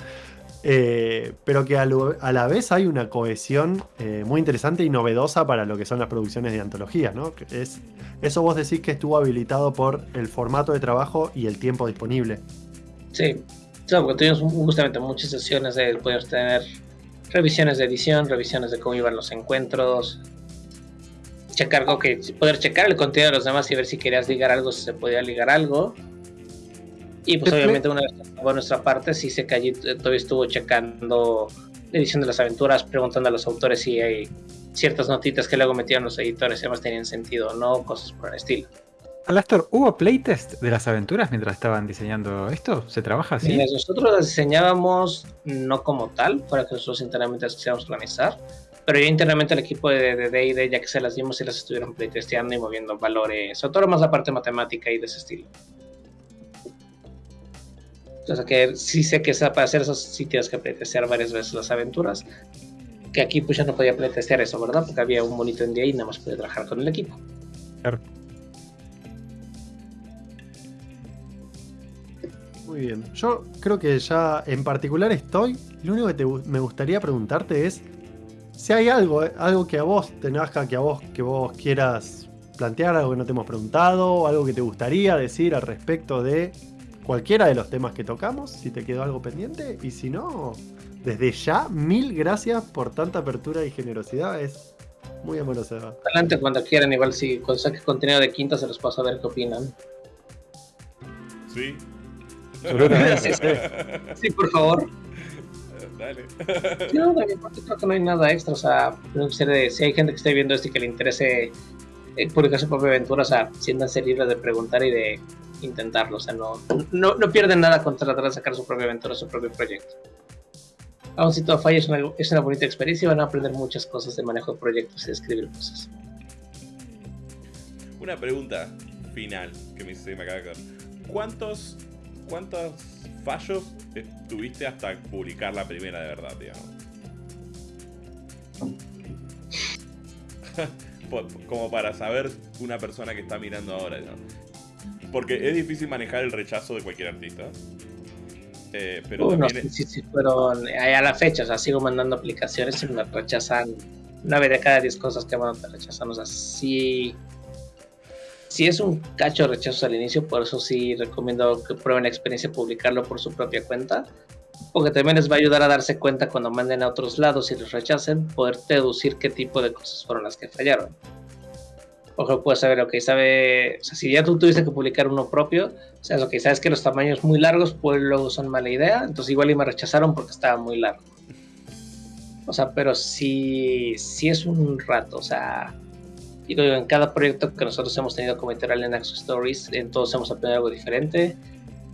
eh, pero que a, la vez hay una cohesión eh, muy interesante y novedosa para lo que son las producciones de antología, ¿no? Es, eso vos decís que estuvo habilitado por el formato de trabajo y el tiempo disponible. Sí, sí, porque tuvimos justamente muchas sesiones de poder tener revisiones de edición, revisiones de cómo iban los encuentros, checar, poder checar el contenido de los demás y ver si querías ligar algo, si se podía ligar algo. Y pues obviamente una vez acabó nuestra parte, sí sé que allí todavía estuvo checando edición de las aventuras, preguntando a los autores si hay ciertas notitas que luego metieron los editores, si además tenían sentido o no, cosas por el estilo. Alastor, ¿hubo playtest de las aventuras mientras estaban diseñando esto? ¿Se trabaja así? Mientras nosotros las diseñábamos no como tal, para que nosotros internamente las quisiéramos organizar, pero ya internamente el equipo de de D&D, ya que se las dimos y las estuvieron playtesteando y moviendo valores, sobre todo más la parte matemática y de ese estilo. O sea que sí sé que para hacer esos sitios que playtestear varias veces las aventuras. Que aquí pues ya no podía playtestear eso, ¿verdad? Porque había un bonito en día y nada más podía trabajar con el equipo. Claro. Muy bien. Yo creo que ya en particular estoy. Lo único que te me gustaría preguntarte es si hay algo, eh, algo que a vos te nazca, que a vos, que vos quieras plantear, algo que no te hemos preguntado, algo que te gustaría decir al respecto de cualquiera de los temas que tocamos, si te quedó algo pendiente, y si no, desde ya, mil gracias por tanta apertura y generosidad, es muy amorosa. Adelante cuando quieran, igual si cuando saque contenido de quinta se los paso a ver qué opinan. Sí. Sí, sí. Sí, por favor. Dale. No, mi parte creo que no hay nada extra. O sea, no sé de- si hay gente que esté viendo esto y que le interese publicar su propia aventura, o sea, siéntanse libres de preguntar y de intentarlo. O sea, no, no, no pierden nada con tratar de sacar su propia aventura, su propio proyecto. Aún si todo falla, es una, es una bonita experiencia y van a aprender muchas cosas de manejo de proyectos y de escribir cosas. Una pregunta final que me, se me acaba de caer. ¿Cuántos, ¿Cuántos fallos eh, tuviste hasta publicar la primera de verdad, digamos? Como para saber una persona que está mirando ahora, digamos. Porque es difícil manejar el rechazo de cualquier artista. Eh, pero Uy, no también sé si si fueron eh, a la fecha, o sea, sigo mandando aplicaciones y me rechazan nueve de cada diez cosas que mando te rechazan, o sea, sí, sí es un cacho de rechazos al inicio, por eso sí recomiendo que prueben la experiencia de publicarlo por su propia cuenta, porque también les va a ayudar a darse cuenta cuando manden a otros lados y les rechacen, poder deducir qué tipo de cosas fueron las que fallaron. Ejemplo, puedes saber, ok, sabe, o sea, si ya tú tuviste que publicar uno propio, o sea, lo que sabes que los tamaños muy largos, pues luego son mala idea. Entonces igual y me rechazaron porque estaba muy largo. O sea, pero sí, sí es un rato. O sea, digo, en cada proyecto que nosotros hemos tenido como editorial en Axo Stories, en todos hemos aprendido algo diferente.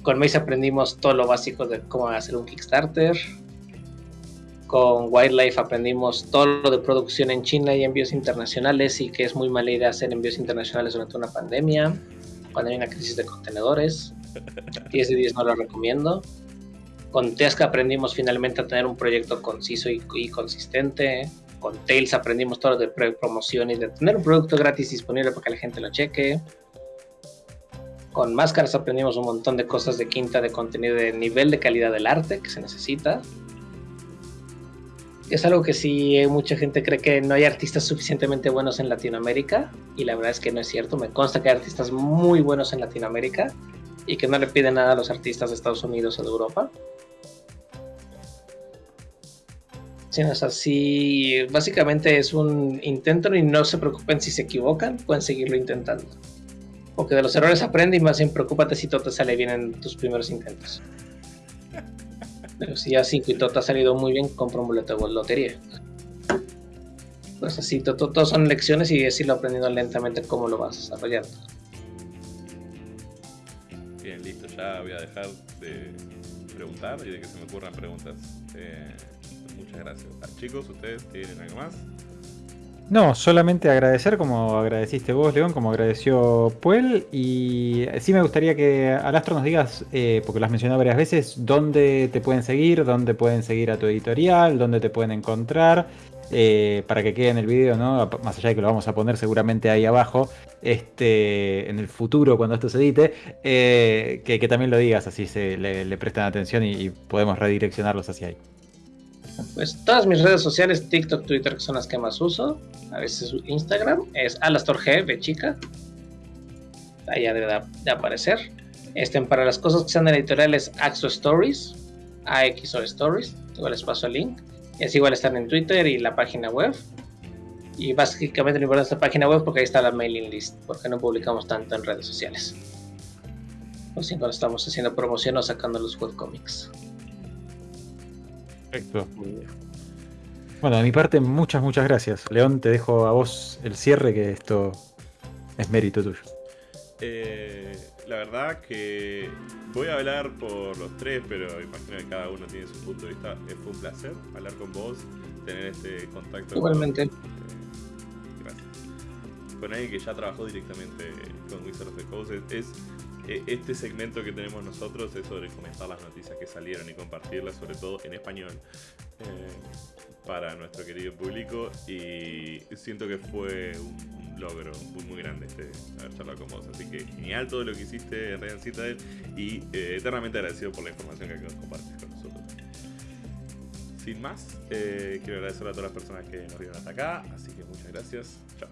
Con Mace aprendimos todo lo básico de cómo hacer un Kickstarter. Con Wildlife aprendimos todo lo de producción en China y envíos internacionales y que es muy mala idea hacer envíos internacionales durante una pandemia cuando hay una crisis de contenedores. 10 de 10 no lo recomiendo. Con Tesca aprendimos finalmente a tener un proyecto conciso y, y consistente. Con Tails aprendimos todo de pre- promoción y de tener un producto gratis disponible para que la gente lo cheque. Con Máscaras aprendimos un montón de cosas de quinta de contenido de nivel de calidad del arte que se necesita. Es algo que sí mucha gente cree que no hay artistas suficientemente buenos en Latinoamérica y la verdad es que no es cierto. Me consta que hay artistas muy buenos en Latinoamérica y que no le piden nada a los artistas de Estados Unidos o de Europa. Sí, o sea, sí, básicamente es un intento y no se preocupen si se equivocan, pueden seguirlo intentando. Porque de los errores aprende y más bien preocúpate si todo te sale bien en tus primeros intentos. Pero si ya 5 y todo te ha salido muy bien, compra un boleto de lotería. Pues así, to- to- todos son lecciones y es irlo aprendiendo lentamente cómo lo vas desarrollando. Bien, listo, ya voy a dejar de preguntar y de que se me ocurran preguntas. Eh, muchas gracias. Ah, chicos, ¿ustedes tienen algo más? No, solamente agradecer como agradeciste vos, León, como agradeció Puel. Y sí me gustaría que Alastro nos digas, eh, porque lo has mencionado varias veces, dónde te pueden seguir, dónde pueden seguir a tu editorial, dónde te pueden encontrar, eh, para que quede en el video, ¿no? Más allá de que lo vamos a poner seguramente ahí abajo, este, en el futuro, cuando esto se edite, eh, que, también lo digas, así se le, le prestan atención y, y podemos redireccionarlos hacia ahí. Pues todas mis redes sociales, TikTok, Twitter, que son las que más uso, a veces Instagram, es AlastorG de chica. Ya debe de, aparecer. Este, para las cosas que sean de la editorial es Axo Stories, AXO Stories, igual les paso el link. Es igual están en Twitter y la página web. Y básicamente lo importante es la página web porque ahí está la mailing list, porque no publicamos tanto en redes sociales. O si cuando estamos haciendo promoción o sacando los webcomics. Perfecto. Bueno, de mi parte, muchas, muchas gracias. León, te dejo a vos el cierre, que esto es mérito tuyo. Eh, la verdad que voy a hablar por los tres, pero imagino que cada uno tiene su punto de vista. Eh, fue un placer hablar con vos, tener este contacto. con- Igualmente. eh, gracias. Con alguien que ya trabajó directamente con Wizards of the Coast. Es, e-, este segmento que tenemos nosotros es sobre comentar las noticias que salieron y compartirlas, sobre todo en español, eh, para nuestro querido público. Y siento que fue un, logro muy, muy, grande este haber charlado con vos. Así que genial todo lo que hiciste en Ryan Citadel y eh, eternamente agradecido por la información que compartes con nosotros. Sin más, eh, quiero agradecer a todas las personas que nos vieron hasta acá, así que muchas gracias. Chao.